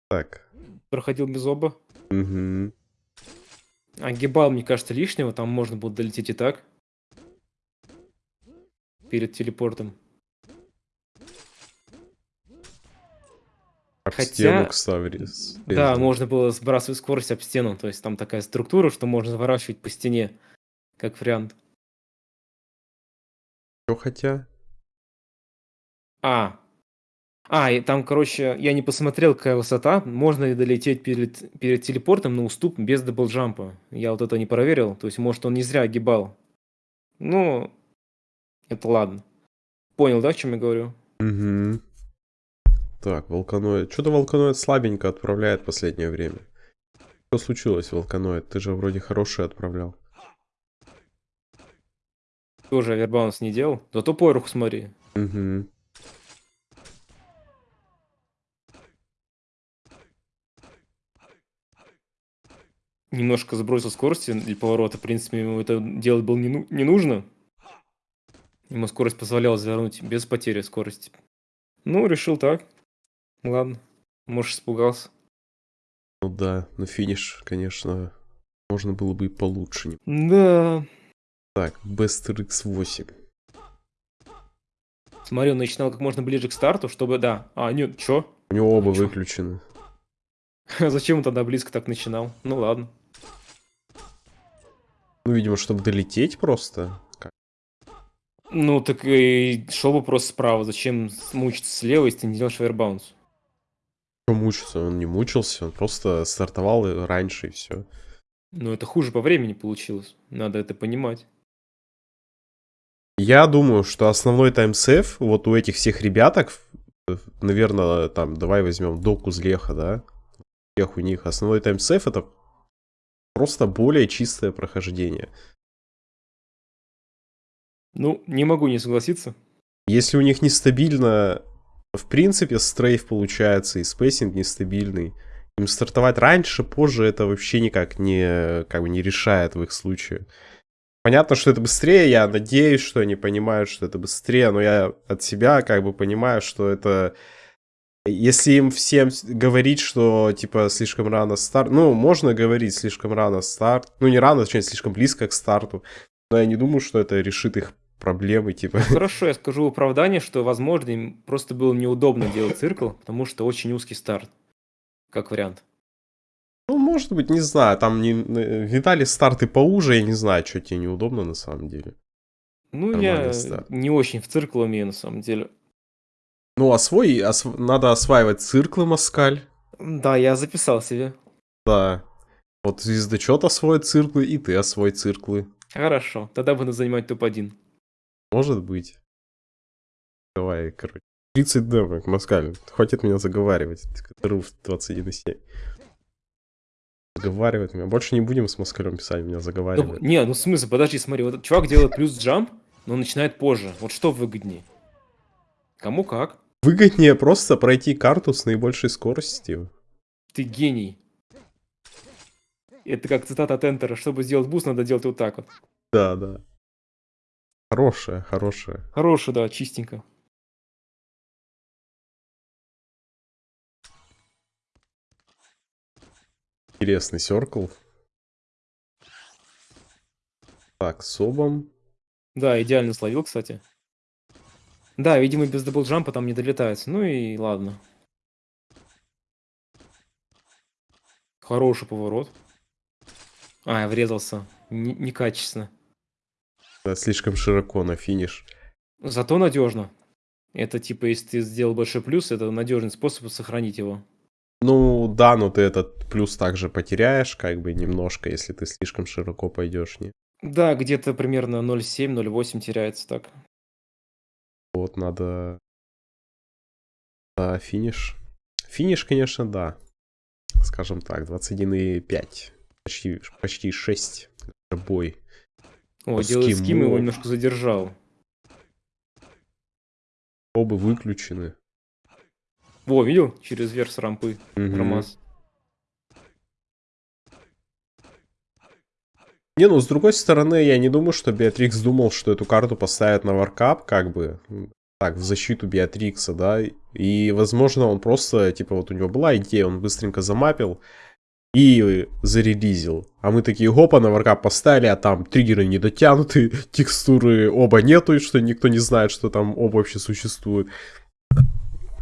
[SPEAKER 1] Так.
[SPEAKER 2] Проходил без оба.
[SPEAKER 1] Угу.
[SPEAKER 2] А гибал, мне кажется, лишнего. Там можно будет долететь и так. Перед телепортом.
[SPEAKER 1] Об Хотя, стену, кстати.
[SPEAKER 2] Да, можно было сбрасывать скорость об стену. То есть там такая структура, что можно заворачивать по стене. Как вариант.
[SPEAKER 1] Что хотя?
[SPEAKER 2] А. А, и там, короче, я не посмотрел, какая высота. Можно ли долететь перед, перед телепортом на уступ без даблджампа? Я вот это не проверил. То есть, может, он не зря огибал. Ну, это ладно. Понял, да, о чем я говорю?
[SPEAKER 1] Угу. Так, волканоид. Что-то волканоид слабенько отправляет в последнее время. Что случилось, волканоид? Ты же вроде хороший отправлял.
[SPEAKER 2] Тоже авербаунс не делал. Зато порух смотри.
[SPEAKER 1] Угу.
[SPEAKER 2] Немножко сбросил скорости для поворота. В принципе, ему это делать было не, ну не нужно. Ему скорость позволяла завернуть без потери скорости. Ну, решил так. Ладно, может, испугался.
[SPEAKER 1] Ну да, но финиш, конечно, можно было бы и получше.
[SPEAKER 2] Да.
[SPEAKER 1] Так, Best RX8.
[SPEAKER 2] Смотри, он начинал как можно ближе к старту, чтобы, да. А, нет, чё?
[SPEAKER 1] У него оба
[SPEAKER 2] Чё?
[SPEAKER 1] выключены.
[SPEAKER 2] Зачем он тогда близко так начинал? Ну ладно.
[SPEAKER 1] Ну, видимо, чтобы долететь просто. Как?
[SPEAKER 2] Ну, так и шел бы просто справа. Зачем мучиться слева, если ты не делаешь фаербаунс?
[SPEAKER 1] Что мучиться? Он не мучился, он просто стартовал раньше и все.
[SPEAKER 2] Ну, это хуже по времени получилось. Надо это понимать.
[SPEAKER 1] Я думаю, что основной таймсейв вот у этих всех ребяток, наверное, там, давай возьмем доку Злеха, да? Всех у них основной timesave это просто более чистое прохождение.
[SPEAKER 2] Ну, не могу не согласиться.
[SPEAKER 1] Если у них нестабильно, в принципе, strafe получается, и spacing нестабильный, им стартовать раньше, позже, это вообще никак не, как бы не решает в их случае. Понятно, что это быстрее, я надеюсь, что они понимают, что это быстрее, но я от себя как бы понимаю, что это... Если им всем говорить, что, типа, слишком рано старт... Ну, можно говорить слишком рано старт. Ну, не рано, точнее, слишком близко к старту. Но я не думаю, что это решит их проблемы, типа.
[SPEAKER 2] Хорошо, я скажу оправдание, что, возможно, им просто было неудобно делать циркл, потому что очень узкий старт. Как вариант.
[SPEAKER 1] Ну, может быть, не знаю. Там не... видали старты поуже, я не знаю, что тебе неудобно на самом деле.
[SPEAKER 2] Ну,
[SPEAKER 1] Нормальный
[SPEAKER 2] я
[SPEAKER 1] старт.
[SPEAKER 2] не очень в циркл умею, на самом деле.
[SPEAKER 1] Ну, освой... осв- Надо осваивать циклы, Москаль.
[SPEAKER 2] Да, я записал себе.
[SPEAKER 1] Да. Вот звездочет освоит циклы, и ты освой циклы.
[SPEAKER 2] Хорошо, тогда буду занимать топ-1.
[SPEAKER 1] Может быть. Давай, короче. 30 демок, Москаль. Хватит меня заговаривать. Руф 21,7. Заговаривает меня. Больше не будем с Москалем писать, меня
[SPEAKER 2] Ну,
[SPEAKER 1] заговаривает.
[SPEAKER 2] не, ну в смысле, подожди, смотри, вот этот чувак делает плюс jump, но начинает позже. Вот что выгоднее? Кому как?
[SPEAKER 1] Выгоднее просто пройти карту с наибольшей скоростью.
[SPEAKER 2] Ты гений. Это как цитата от Энтера. Чтобы сделать boost, надо делать вот так вот.
[SPEAKER 1] Да, да. Хорошая, хорошая.
[SPEAKER 2] Хороший, да, чистенько.
[SPEAKER 1] Интересный серкл. Так, с обом.
[SPEAKER 2] Да, идеально словил, кстати. Да, видимо, без даблджампа там не долетается. Ну и ладно. Хороший поворот. А, я врезался. Н- некачественно.
[SPEAKER 1] Да, слишком широко на финиш.
[SPEAKER 2] Зато надежно. Это типа, если ты сделал большой плюс, это надежный способ сохранить его.
[SPEAKER 1] Ну, да, но ты этот плюс также потеряешь, как бы немножко, если ты слишком широко пойдешь, не?
[SPEAKER 2] Да, где-то примерно 0,7-0,8 теряется так.
[SPEAKER 1] Вот надо... Да, финиш. Финиш, конечно, да. Скажем так, 21,5. Почти, почти 6. Бой.
[SPEAKER 2] О,
[SPEAKER 1] С
[SPEAKER 2] делает ским, его немножко задержал.
[SPEAKER 1] Оба выключены.
[SPEAKER 2] Во, видел? Через верх с рампы.
[SPEAKER 1] Мгм.
[SPEAKER 2] Промаз.
[SPEAKER 1] Не, ну, с другой стороны, я не думаю, что Беатрикс думал, что эту карту поставят на варкап, как бы, так, в защиту Беатрикса, да, и, возможно, он просто, типа, вот у него была идея, он быстренько замапил и зарелизил. А мы такие, хопа, на варкап поставили, а там триггеры не дотянуты, текстуры оба нету, и что никто не знает, что там оба вообще существуют.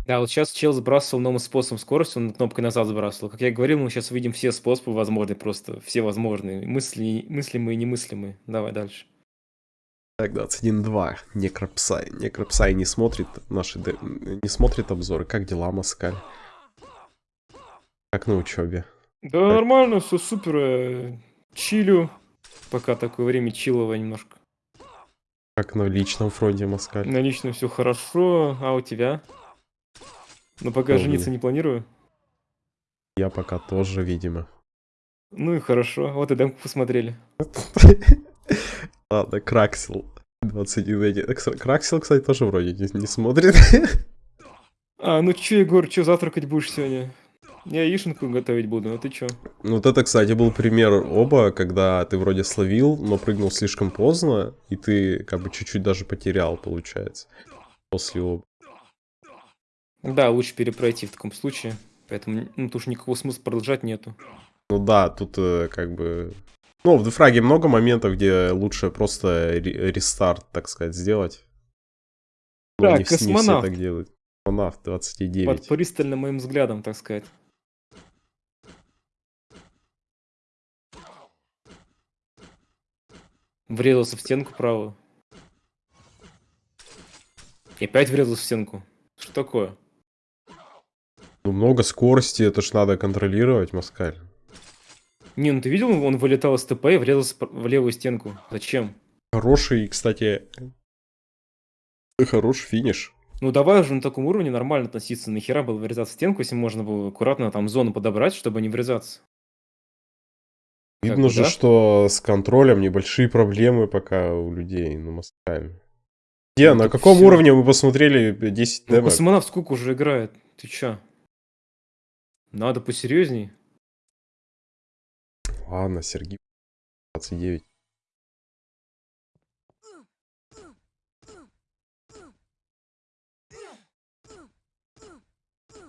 [SPEAKER 2] Да, вот сейчас чел сбрасывал новым способом скорости, он кнопкой назад сбрасывал. Как я говорил, мы сейчас увидим все способы возможные, просто все возможные. Мысли, мыслимые и немыслимые. Давай дальше.
[SPEAKER 1] Так, 21.2. Некропсай. Некропсай не смотрит наши... Не смотрит обзоры. Как дела, Маскаль? Как на учебе?
[SPEAKER 2] Да нормально, все супер. э, Чилю. Пока такое время чиловое немножко.
[SPEAKER 1] Как на личном фронте, Маскаль?
[SPEAKER 2] На личном все хорошо, а у тебя? Но пока
[SPEAKER 1] Ну,
[SPEAKER 2] жениться не планирую.
[SPEAKER 1] Я пока тоже, видимо.
[SPEAKER 2] Ну и хорошо. Вот и демку посмотрели.
[SPEAKER 1] Ладно, Краксел. 21 эти- э, кс- Краксел, кстати, тоже вроде не, не смотрит.
[SPEAKER 2] А, ну чё, Егор, чё завтракать будешь сегодня? Я яишенку готовить буду, а ты чё?
[SPEAKER 1] Ну, Вот это, кстати, был пример оба, когда ты вроде словил, но прыгнул слишком поздно, и ты как бы чуть-чуть даже потерял, получается. После оба.
[SPEAKER 2] Да, лучше перепройти в таком случае. Поэтому ну, тут уж никакого смысла продолжать нету.
[SPEAKER 1] Ну да, тут э, как бы... Ну, в дефраге много моментов, где лучше просто ре- рестарт, так сказать, сделать. Но
[SPEAKER 2] Так,
[SPEAKER 1] не, вс- не все
[SPEAKER 2] космонавт.
[SPEAKER 1] так делают. Космонавт 29.
[SPEAKER 2] Под пристальным моим взглядом, так сказать. Врезался в стенку правую. И опять врезался в стенку. Что такое?
[SPEAKER 1] Ну, много скорости, это ж надо контролировать, Маскаль.
[SPEAKER 2] Не, ну ты видел, он вылетал из ТП и врезался в левую стенку. Зачем?
[SPEAKER 1] Хороший, кстати, хороший финиш.
[SPEAKER 2] Ну давай уже на таком уровне нормально относиться. Нахера было врезаться в стенку, если можно было аккуратно там зону подобрать, чтобы не врезаться.
[SPEAKER 1] Видно
[SPEAKER 2] бы,
[SPEAKER 1] же,
[SPEAKER 2] да?
[SPEAKER 1] что с контролем небольшие проблемы пока у людей, ну, Маскаль. Где,
[SPEAKER 2] Ну,
[SPEAKER 1] на
[SPEAKER 2] так
[SPEAKER 1] каком
[SPEAKER 2] всё.
[SPEAKER 1] уровне мы посмотрели 10
[SPEAKER 2] Ну,
[SPEAKER 1] демок?
[SPEAKER 2] космонавт сколько уже играет? Ты чё? Надо посерьезней.
[SPEAKER 1] Ладно, Сергей, 29.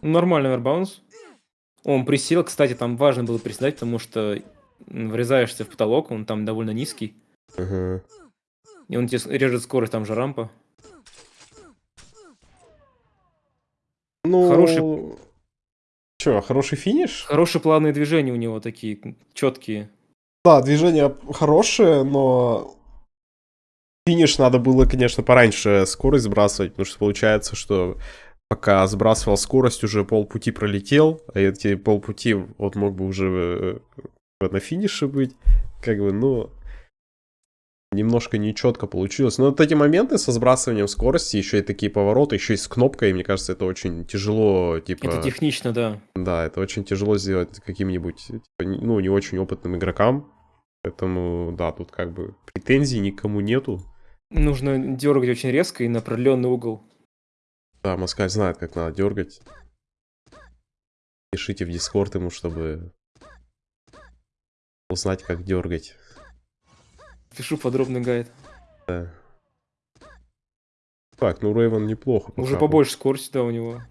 [SPEAKER 2] Ну, Нормальный вербаунс. Он присел, кстати, там важно было приседать, потому что врезаешься в потолок, он там довольно низкий.
[SPEAKER 1] Ага.
[SPEAKER 2] И он тебе режет скорость, там же рампа.
[SPEAKER 1] Ну,
[SPEAKER 2] Хороший-
[SPEAKER 1] Чё, хороший финиш?
[SPEAKER 2] Хорошие плавные движения у него такие, четкие.
[SPEAKER 1] Да, движение хорошее, но финиш надо было, конечно, пораньше скорость сбрасывать, потому что получается, что пока сбрасывал скорость, уже полпути пролетел, а эти полпути вот мог бы уже э, на финише быть, как бы, ну, немножко нечетко получилось. Но вот эти моменты со сбрасыванием скорости, еще и такие повороты, еще и с кнопкой, мне кажется, это очень тяжело, типа...
[SPEAKER 2] Это технично, да.
[SPEAKER 1] Да, это очень тяжело сделать каким-нибудь, типа, ну, не очень опытным игрокам. Поэтому, да, тут как бы претензий никому нету.
[SPEAKER 2] Нужно дергать очень резко и на определенный угол.
[SPEAKER 1] Да, Москаль знает, как надо дергать. Пишите в Дискорд ему, чтобы узнать, как дергать.
[SPEAKER 2] Пишу подробный гайд.
[SPEAKER 1] Да. Так, ну Рейвен неплохо.
[SPEAKER 2] Уже побольше скорости, да, у него.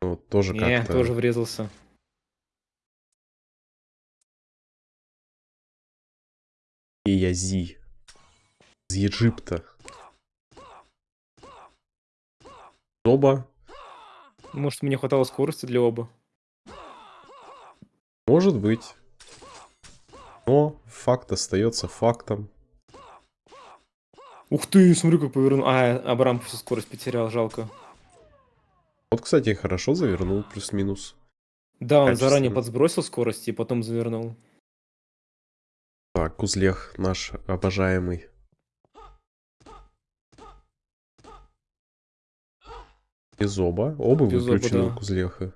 [SPEAKER 1] Ну, тоже
[SPEAKER 2] Не,
[SPEAKER 1] как-то...
[SPEAKER 2] тоже врезался.
[SPEAKER 1] И Язи. Из Египта. Зоба.
[SPEAKER 2] Может, мне хватало скорости для оба.
[SPEAKER 1] Может быть. Но факт остается фактом.
[SPEAKER 2] Ух ты, смотри, как повернул. А, Абрам всю скорость потерял, жалко.
[SPEAKER 1] Вот, кстати, хорошо завернул, плюс-минус.
[SPEAKER 2] Да, он
[SPEAKER 1] Качественно.
[SPEAKER 2] заранее подсбросил скорость и потом завернул.
[SPEAKER 1] Так, Кузлех наш обожаемый. Без оба. Оба
[SPEAKER 2] Без оба,
[SPEAKER 1] выключены
[SPEAKER 2] да.
[SPEAKER 1] Кузлеха.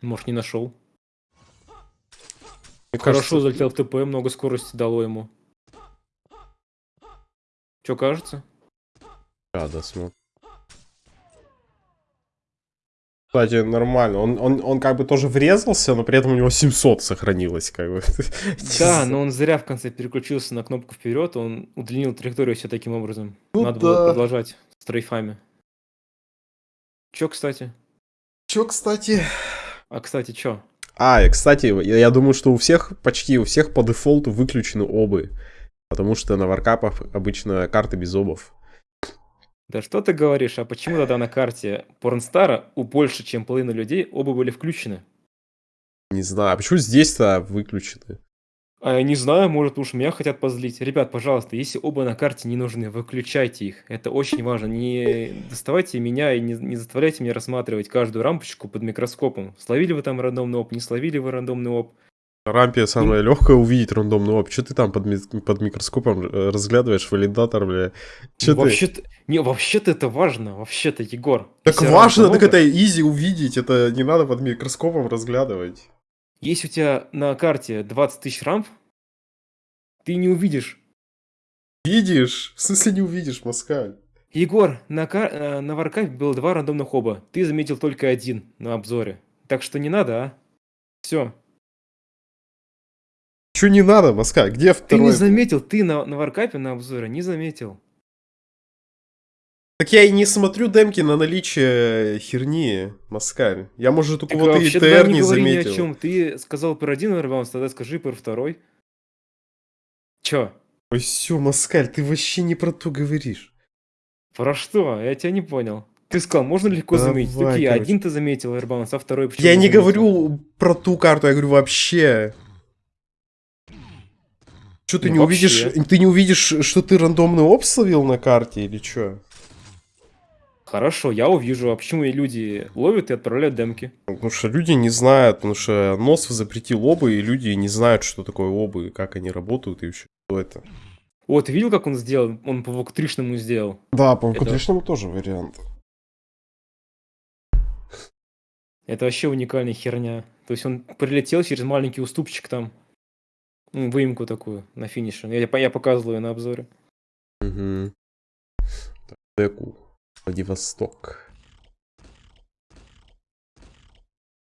[SPEAKER 2] Может, не нашел. Хорошо
[SPEAKER 1] кажется,
[SPEAKER 2] залетел в ТП, много скорости дало ему. Че кажется?
[SPEAKER 1] Да, да, смотр. Кстати, нормально. Он, он, он как бы тоже врезался, но при этом у него 700 сохранилось, как бы.
[SPEAKER 2] Да, но он зря в конце переключился на кнопку вперед, он удлинил траекторию все таким образом.
[SPEAKER 1] Ну
[SPEAKER 2] Надо было
[SPEAKER 1] да.
[SPEAKER 2] продолжать с трейфами. Че, кстати?
[SPEAKER 1] Чё, кстати?
[SPEAKER 2] А, кстати, че?
[SPEAKER 1] А, и, кстати, я, думаю, что у всех, почти у всех по дефолту выключены обы. Потому что на варкапах обычно карты без обов.
[SPEAKER 2] Да что ты говоришь, а почему тогда на карте Порнстара у больше, чем половины людей, оба были включены?
[SPEAKER 1] Не знаю, а почему здесь-то выключены?
[SPEAKER 2] А я не знаю, может уж меня хотят позлить. Ребят, пожалуйста, если оба на карте не нужны, выключайте их. Это очень важно. Не доставайте меня и не, не заставляйте меня рассматривать каждую рампочку под микроскопом. Словили вы там рандомный оп, не словили вы рандомный оп.
[SPEAKER 1] Рампе самое легкое увидеть рандомный оп. Че ты там под, ми- под микроскопом э, разглядываешь валидатор, бля? Че ты?
[SPEAKER 2] Вообще-то, не, вообще-то это важно. Вообще-то, Егор.
[SPEAKER 1] Так важно, так это изи увидеть, это не надо под микроскопом разглядывать.
[SPEAKER 2] Если у тебя на карте 20 тысяч рамп, ты не увидишь.
[SPEAKER 1] Видишь? В смысле не увидишь, Москаль?
[SPEAKER 2] Егор, на, кар... э, на варкапе было два рандомных оба. Ты заметил только один на обзоре. Так что не надо, а? Все.
[SPEAKER 1] Че не надо, Москаль? Где
[SPEAKER 2] Ты
[SPEAKER 1] второй?
[SPEAKER 2] не заметил, ты на, на варкапе на обзоре не заметил.
[SPEAKER 1] Так я и не смотрю демки на наличие херни, Маскаль. Я, может, у кого-то и ТР не
[SPEAKER 2] не говори ни о
[SPEAKER 1] заметил.
[SPEAKER 2] чем. Ты сказал про один ребаунс, тогда скажи про второй. Чё?
[SPEAKER 1] Ой, все, Маскаль, ты вообще не про то говоришь.
[SPEAKER 2] Про что? Я тебя не понял. Ты сказал, можно легко заметить.
[SPEAKER 1] Давай,
[SPEAKER 2] Такие,
[SPEAKER 1] короче.
[SPEAKER 2] один ты заметил ребаунс, а второй почему
[SPEAKER 1] Я не
[SPEAKER 2] заметил?
[SPEAKER 1] говорю про ту карту, я говорю вообще. Что ты
[SPEAKER 2] Ну,
[SPEAKER 1] не увидишь?
[SPEAKER 2] вообще.
[SPEAKER 1] Ты не увидишь, что ты рандомный оп словил на карте или что?
[SPEAKER 2] Хорошо, я увижу. А почему и люди ловят и отправляют демки?
[SPEAKER 1] Потому что люди не знают, потому что Носов запретил обы, и люди не знают, что такое обы, и как они работают, и вообще что это.
[SPEAKER 2] Вот, видел, как он сделал? Он по воктришному сделал.
[SPEAKER 1] Да, по
[SPEAKER 2] Это-
[SPEAKER 1] конечно, тоже вариант.
[SPEAKER 2] Это вообще уникальная херня. То есть он прилетел через маленький уступчик там. Ну, выемку такую на финише. Я, я показывал ее на обзоре.
[SPEAKER 1] Угу. Деку. Владивосток.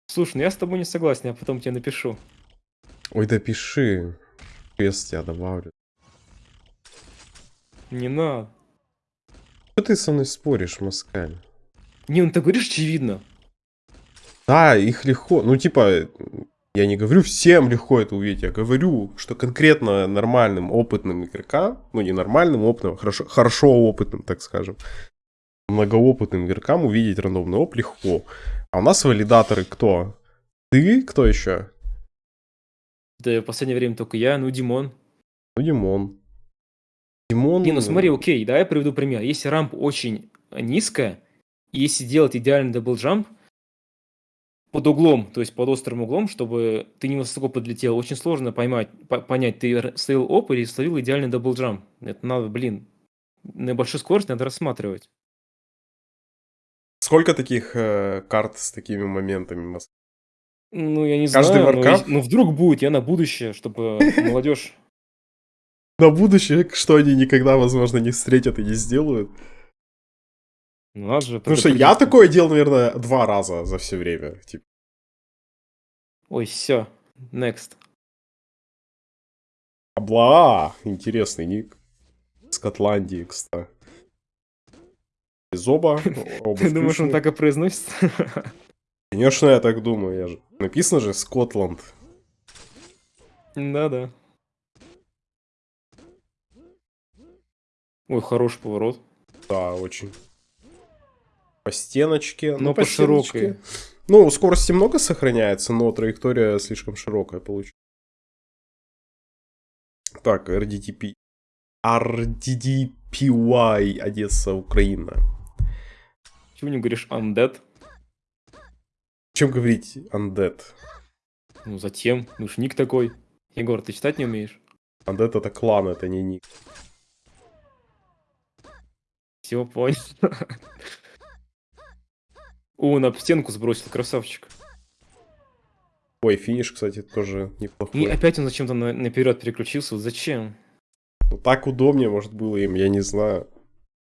[SPEAKER 2] Слушай, ну я с тобой не согласен, я потом тебе напишу.
[SPEAKER 1] Ой, да пиши. Квест я добавлю.
[SPEAKER 2] Не надо.
[SPEAKER 1] Что ты со мной споришь, Москаль?
[SPEAKER 2] Не, ну ты говоришь очевидно.
[SPEAKER 1] Да, их легко. Ну, типа, я не говорю всем легко это увидеть, я говорю, что конкретно нормальным, опытным игрокам, ну, не нормальным, опытным, хорошо, хорошо опытным, так скажем, многоопытным игрокам увидеть рандомный оп легко. А у нас валидаторы кто? Ты? Кто еще?
[SPEAKER 2] Да в последнее время только я, ну Димон.
[SPEAKER 1] Ну, Димон. Димон...
[SPEAKER 2] Не, ну смотри, окей, давай я приведу пример. Если рамп очень низкая, и если делать идеальный double jump под углом, то есть под острым углом, чтобы ты не высоко подлетел, очень сложно поймать, по- понять, ты словил OB или словил идеальный double jump. Это надо, блин, на большой скорости надо рассматривать.
[SPEAKER 1] Сколько таких э, карт с такими моментами?
[SPEAKER 2] Ну, я не
[SPEAKER 1] Каждый
[SPEAKER 2] знаю, но, и- ну вдруг будет, я на будущее, чтобы молодежь...
[SPEAKER 1] На будущее, что они никогда, возможно, не встретят и не сделают.
[SPEAKER 2] Ну, надо же
[SPEAKER 1] Потому что я такое делал, наверное, два раза за все время. Типа,
[SPEAKER 2] Ой, все, next.
[SPEAKER 1] Абла, интересный ник. Скотландии, кстати. Из оба. оба
[SPEAKER 2] Ты думаешь, он так и произносится?
[SPEAKER 1] Конечно, я так думаю. Я же... Написано же Скотланд.
[SPEAKER 2] Да-да. Ой, хороший поворот.
[SPEAKER 1] Да, очень. По стеночке.
[SPEAKER 2] Но по
[SPEAKER 1] стеночке.
[SPEAKER 2] широкой.
[SPEAKER 1] Ну, скорости много сохраняется, но траектория слишком широкая получилась. Так, RDTP. RDDPY, Одесса, Украина.
[SPEAKER 2] Чего не говоришь undead?
[SPEAKER 1] Чем говорить undead?
[SPEAKER 2] Ну, затем. Ну, ж ник такой. Егор, ты читать не умеешь?
[SPEAKER 1] Undead это клан, это не ник.
[SPEAKER 2] Все, понял. О, об стенку сбросил, красавчик.
[SPEAKER 1] Ой, финиш, кстати, тоже неплохой.
[SPEAKER 2] И опять он зачем-то на, наперед переключился. Вот зачем?
[SPEAKER 1] Ну, так удобнее, может, было им, я не знаю.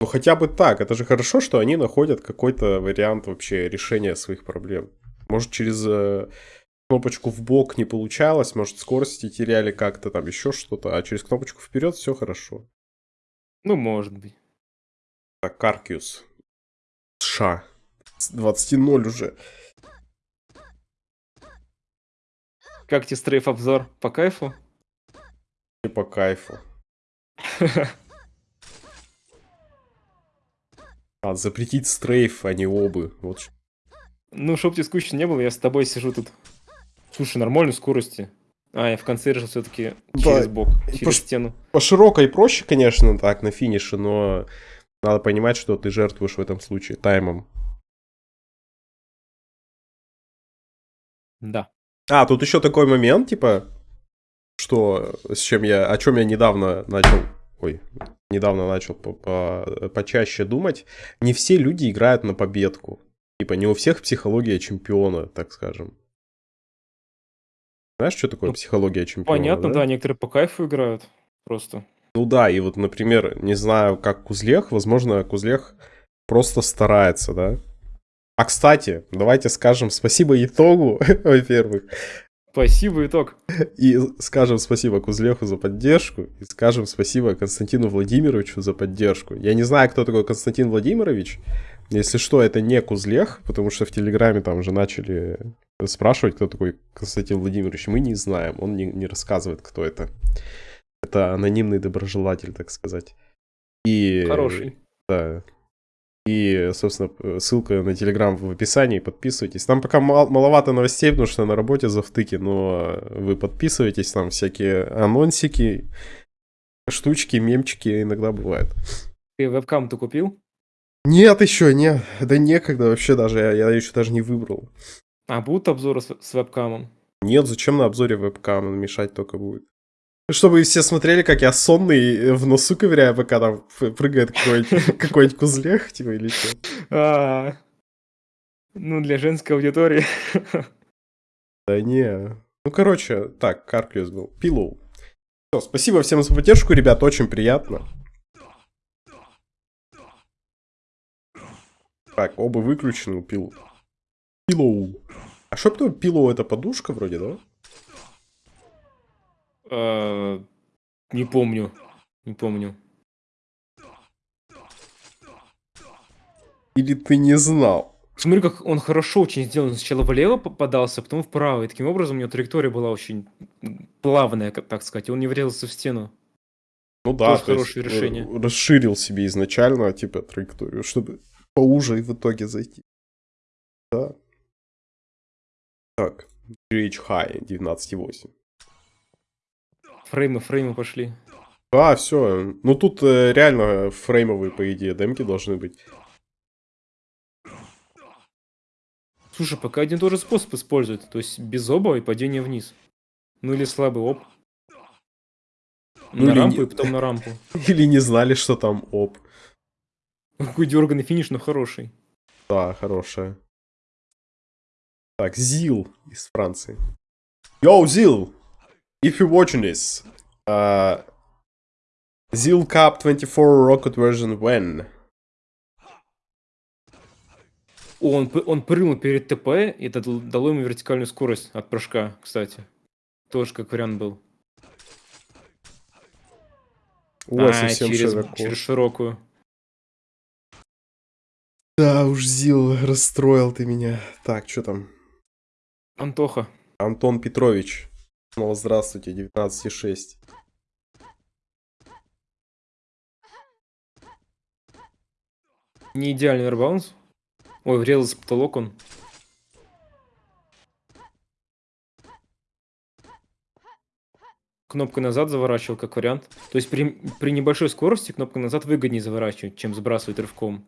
[SPEAKER 1] Ну, хотя бы так. Это же хорошо, что они находят какой-то вариант вообще решения своих проблем. Может, через э, кнопочку в бок не получалось, может, скорости теряли как-то, там еще что-то, а через кнопочку вперед все хорошо.
[SPEAKER 2] Ну, может быть.
[SPEAKER 1] Так, Каркиус. США. С 20-0 уже.
[SPEAKER 2] Как тебе стрейф обзор? По кайфу?
[SPEAKER 1] И по кайфу. А, запретить стрейф, а не обы. Вот
[SPEAKER 2] Ну, чтоб тебе скучно не было, я с тобой сижу тут. Слушай, нормальной скорости. А, я в конце решил все-таки
[SPEAKER 1] Да,
[SPEAKER 2] через бок, через
[SPEAKER 1] пош-
[SPEAKER 2] стену.
[SPEAKER 1] По широкой проще, конечно, так, на финише, но надо понимать, что ты жертвуешь в этом случае таймом.
[SPEAKER 2] Да.
[SPEAKER 1] А, тут еще такой момент, типа, что, с чем я, о чем я недавно начал, ой, недавно начал по- по- почаще думать. Не все люди играют на победку. Типа, не у всех психология чемпиона, так скажем. Знаешь, что такое
[SPEAKER 2] Ну,
[SPEAKER 1] психология чемпиона?
[SPEAKER 2] Понятно, да? некоторые по кайфу играют. Просто.
[SPEAKER 1] Ну да, и вот, например, не знаю, как Кузлех, возможно, Кузлех просто старается, да? А, кстати, давайте скажем спасибо итогу, во-первых.
[SPEAKER 2] Спасибо, итог.
[SPEAKER 1] И скажем спасибо Кузлеху за поддержку, и скажем спасибо Константину Владимировичу за поддержку. Я не знаю, кто такой Константин Владимирович. Если что, это не Кузлех, потому что в Телеграме там уже начали спрашивать, кто такой Константин Владимирович. Мы не знаем, он не, не рассказывает, кто это. Это анонимный доброжелатель, так сказать. И...
[SPEAKER 2] Хороший.
[SPEAKER 1] Да. И, собственно, ссылка на Телеграм в описании, подписывайтесь. Там пока мал- маловато новостей, потому что на работе за втыки, но вы подписывайтесь, там всякие анонсики, штучки, мемчики иногда бывают.
[SPEAKER 2] Ты вебкам-то купил?
[SPEAKER 1] Нет еще, нет, да некогда вообще даже, я, я еще даже не выбрал.
[SPEAKER 2] А будут обзоры с, с вебкамом?
[SPEAKER 1] Нет, зачем на обзоре вебкам, мешать только будет. Чтобы все смотрели, как я сонный в носу ковыряю, пока там прыгает какой-нибудь какой кузлех, типа, или что.
[SPEAKER 2] А, ну, для женской аудитории.
[SPEAKER 1] Да не. Ну, короче, так, Карклиус был. Пилоу. Все, спасибо всем за поддержку, ребят, очень приятно. Так, оба выключены у пил. Пилоу. А что потом пилоу это подушка вроде, да?
[SPEAKER 2] А, не помню. Не помню.
[SPEAKER 1] Или ты не знал?
[SPEAKER 2] Смотри, как он хорошо очень сделан. Сначала влево попадался, потом вправо. И таким образом у него траектория была очень плавная, так сказать. И он не врезался в стену.
[SPEAKER 1] Ну да,
[SPEAKER 2] Тоже хорошее решение.
[SPEAKER 1] Расширил себе изначально, типа, траекторию, чтобы поуже в итоге зайти. Да. Так, GH High 19.8.
[SPEAKER 2] Фреймы, фреймы пошли.
[SPEAKER 1] А, все. Ну тут э, реально фреймовые, по идее, демки должны быть.
[SPEAKER 2] Слушай, пока один и тот же способ используют. То есть без оба и падение вниз. Ну или слабый оп.
[SPEAKER 1] Ну,
[SPEAKER 2] на рампу
[SPEAKER 1] не-
[SPEAKER 2] и потом на рампу.
[SPEAKER 1] Или не знали, что там оп.
[SPEAKER 2] Какой дерганный финиш, но хороший.
[SPEAKER 1] Да, хорошая. Так, Зил из Франции. Yo, Zil! If you're watching this, uh, Zil Cup 24 Rocket version when?
[SPEAKER 2] О, он, он прыгнул перед ТП, и это дал- дало ему вертикальную скорость от прыжка, кстати. Тоже как вариант был.
[SPEAKER 1] О,
[SPEAKER 2] А,
[SPEAKER 1] совсем
[SPEAKER 2] через,
[SPEAKER 1] широко.
[SPEAKER 2] через широкую.
[SPEAKER 1] Да уж, Зил, расстроил ты меня. Так, что там?
[SPEAKER 2] Антоха.
[SPEAKER 1] Антон Петрович. Снова здравствуйте, 19,6.
[SPEAKER 2] Не идеальный ребаунс. Ой, врезался потолок он. Кнопкой назад заворачивал как вариант. То есть при, при небольшой скорости кнопкой назад выгоднее заворачивать, чем сбрасывать рывком.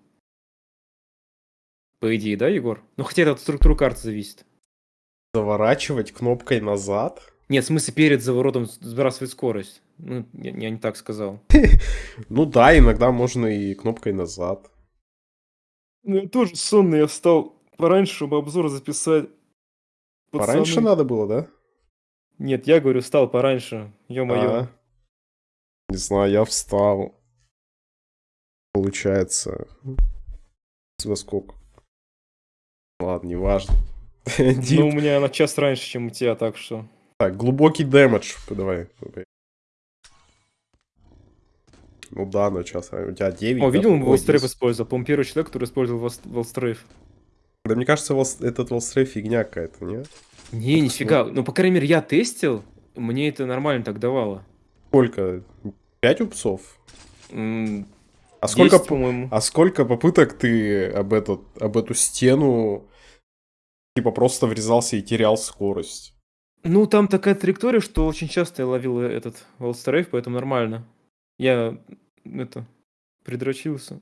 [SPEAKER 2] По идее, да, Егор? Ну хотя это от структуры карты зависит.
[SPEAKER 1] Заворачивать кнопкой назад?
[SPEAKER 2] Нет, в смысле перед заворотом с- сбрасывать скорость. Ну, я, я не так сказал.
[SPEAKER 1] Ну да, иногда можно и кнопкой назад.
[SPEAKER 2] Ну, я тоже сонный, я встал пораньше, чтобы обзор записать.
[SPEAKER 1] Пораньше надо было, да?
[SPEAKER 2] Нет, я говорю, встал пораньше. Ё-моё.
[SPEAKER 1] А, Не знаю, я встал. Получается. Во сколько? Ладно, неважно.
[SPEAKER 2] Ну, у меня на час раньше, чем у тебя, так что...
[SPEAKER 1] Так, глубокий дэмэдж. Давай. Ну да, на час. а У тебя 9.
[SPEAKER 2] О,
[SPEAKER 1] да?
[SPEAKER 2] видел, он Волстрейф
[SPEAKER 1] 10.
[SPEAKER 2] использовал. По-моему, первый человек, который использовал Волстрейф.
[SPEAKER 1] Да мне кажется, волс- этот волстрейф фигня какая-то, нет?
[SPEAKER 2] Не, нифига. Ну, по крайней мере, я тестил, мне это нормально так давало.
[SPEAKER 1] Сколько? 5 упсов?
[SPEAKER 2] М,
[SPEAKER 1] А сколько,
[SPEAKER 2] 10, по-моему.
[SPEAKER 1] а сколько попыток ты об, этот, об эту стену типа просто врезался и терял скорость?
[SPEAKER 2] Ну, там такая траектория, что очень часто я ловил э, этот Волстрейф, поэтому нормально. Я, это, придрочился.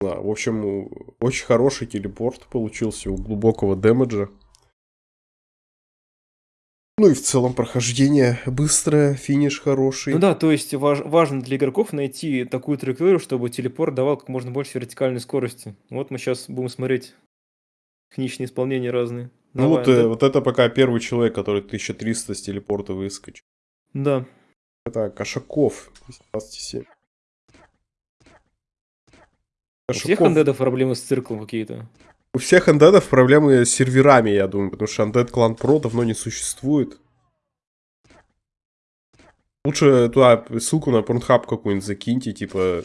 [SPEAKER 1] Да, в общем, очень хороший телепорт получился у глубокого дэмэджа. Ну и в целом прохождение быстрое, финиш хороший.
[SPEAKER 2] Ну да, то есть важ- важно для игроков найти такую траекторию, чтобы телепорт давал как можно больше вертикальной скорости. Вот мы сейчас будем смотреть техничные исполнения разные.
[SPEAKER 1] Ну вот,
[SPEAKER 2] Давай,
[SPEAKER 1] э,
[SPEAKER 2] да?
[SPEAKER 1] вот это пока первый человек, который 1300 с телепорта выскочил.
[SPEAKER 2] Да.
[SPEAKER 1] Это Кошаков, 27.
[SPEAKER 2] У всех андедов проблемы с циклом какие-то.
[SPEAKER 1] У всех андедов проблемы с серверами, я думаю, потому что Undead Clan Pro давно не существует. Лучше туда ссылку на Pornhub какую-нибудь закиньте, типа,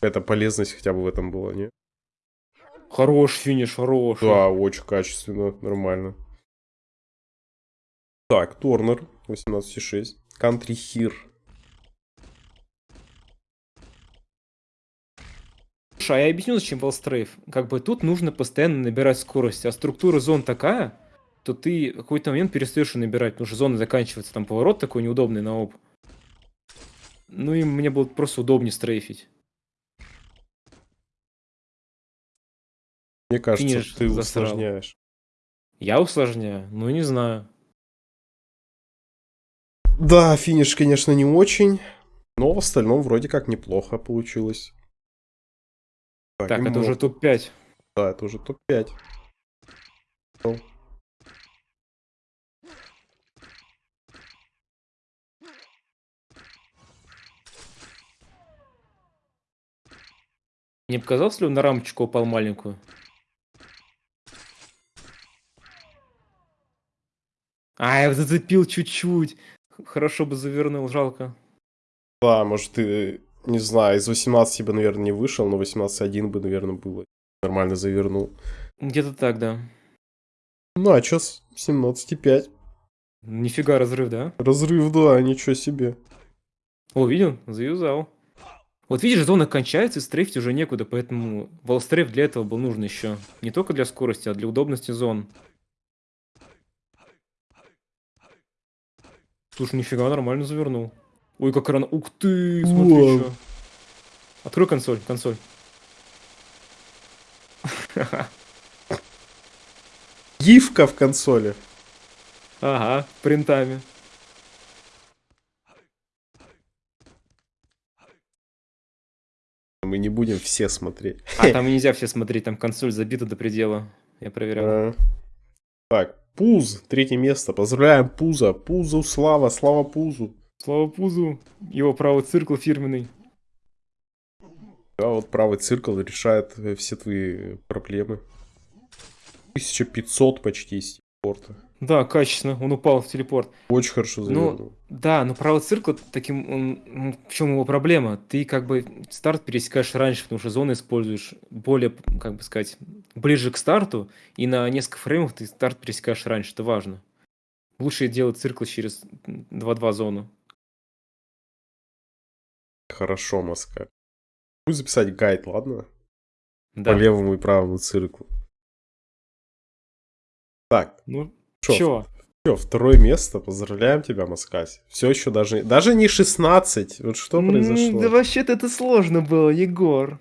[SPEAKER 1] это полезность хотя бы в этом была, не?
[SPEAKER 2] Хорош финиш, хорош.
[SPEAKER 1] Да, очень качественно, нормально. Так, Торнер, 18,6. Country Here.
[SPEAKER 2] Слушай, а я объясню, зачем Валстрейф. Как бы тут нужно постоянно набирать скорость, а структура зон такая, то ты в какой-то момент перестаешь набирать, потому что зона заканчивается, там поворот такой неудобный на оп. Ну и мне было просто удобнее стрейфить.
[SPEAKER 1] Мне кажется,
[SPEAKER 2] Финиш
[SPEAKER 1] ты
[SPEAKER 2] засрал.
[SPEAKER 1] усложняешь.
[SPEAKER 2] Я усложняю? Ну не знаю.
[SPEAKER 1] Да, финиш, конечно, не очень. Но в остальном вроде как неплохо получилось.
[SPEAKER 2] Так,
[SPEAKER 1] и
[SPEAKER 2] это уже
[SPEAKER 1] мод.
[SPEAKER 2] топ-5.
[SPEAKER 1] Да, это уже топ-5. Ну,
[SPEAKER 2] Не показалось ли он на рамочку упал маленькую? А, я зацепил чуть-чуть. Хорошо бы завернул, жалко.
[SPEAKER 1] Да, может, ты, не знаю, из 18 бы, наверное, не вышел, но 18.1 бы, наверное, было. Нормально завернул.
[SPEAKER 2] Где-то так, да.
[SPEAKER 1] Ну, а чё с 17.5?
[SPEAKER 2] Нифига разрыв, да?
[SPEAKER 1] Разрыв, да, ничего себе.
[SPEAKER 2] О, видел? Заюзал. Вот видишь, зона кончается, и стрейфить уже некуда, поэтому волстрейф для этого был нужен еще. Не только для скорости, а для удобности зон. Слушай, нифига, нормально завернул. Ой, как рано. Ух ты, смотри,
[SPEAKER 1] Вау.
[SPEAKER 2] Открой консоль, консоль.
[SPEAKER 1] Гифка в консоли.
[SPEAKER 2] Ага, принтами.
[SPEAKER 1] Мы не будем все смотреть.
[SPEAKER 2] А там нельзя все смотреть, там консоль забита до предела. Я проверял.
[SPEAKER 1] А. Так, Пуз, третье место. Поздравляем Пуза. Пузу слава, слава Пузу.
[SPEAKER 2] Слава Пузу, его правый циркл фирменный.
[SPEAKER 1] Да, вот правый циркл решает э, все твои проблемы. 1500 почти порта.
[SPEAKER 2] Да, качественно, он упал в телепорт.
[SPEAKER 1] Очень хорошо завернул.
[SPEAKER 2] Ну, да, но правый циркл таким, он, в чем его проблема? Ты как бы старт пересекаешь раньше, потому что зоны используешь более, как бы сказать, ближе к старту, и на несколько фреймов ты старт пересекаешь раньше, это важно. Лучше делать циркл через 2-2 зону.
[SPEAKER 1] Хорошо, Москва. Буду записать гайд, ладно?
[SPEAKER 2] Да.
[SPEAKER 1] По левому и правому циклу. Так,
[SPEAKER 2] Ну,
[SPEAKER 1] Чё?
[SPEAKER 2] чё?
[SPEAKER 1] все, второе место. Поздравляем тебя, Маскась. Все еще даже, даже не 16. Вот что произошло?
[SPEAKER 2] Да вообще-то это сложно было, Егор.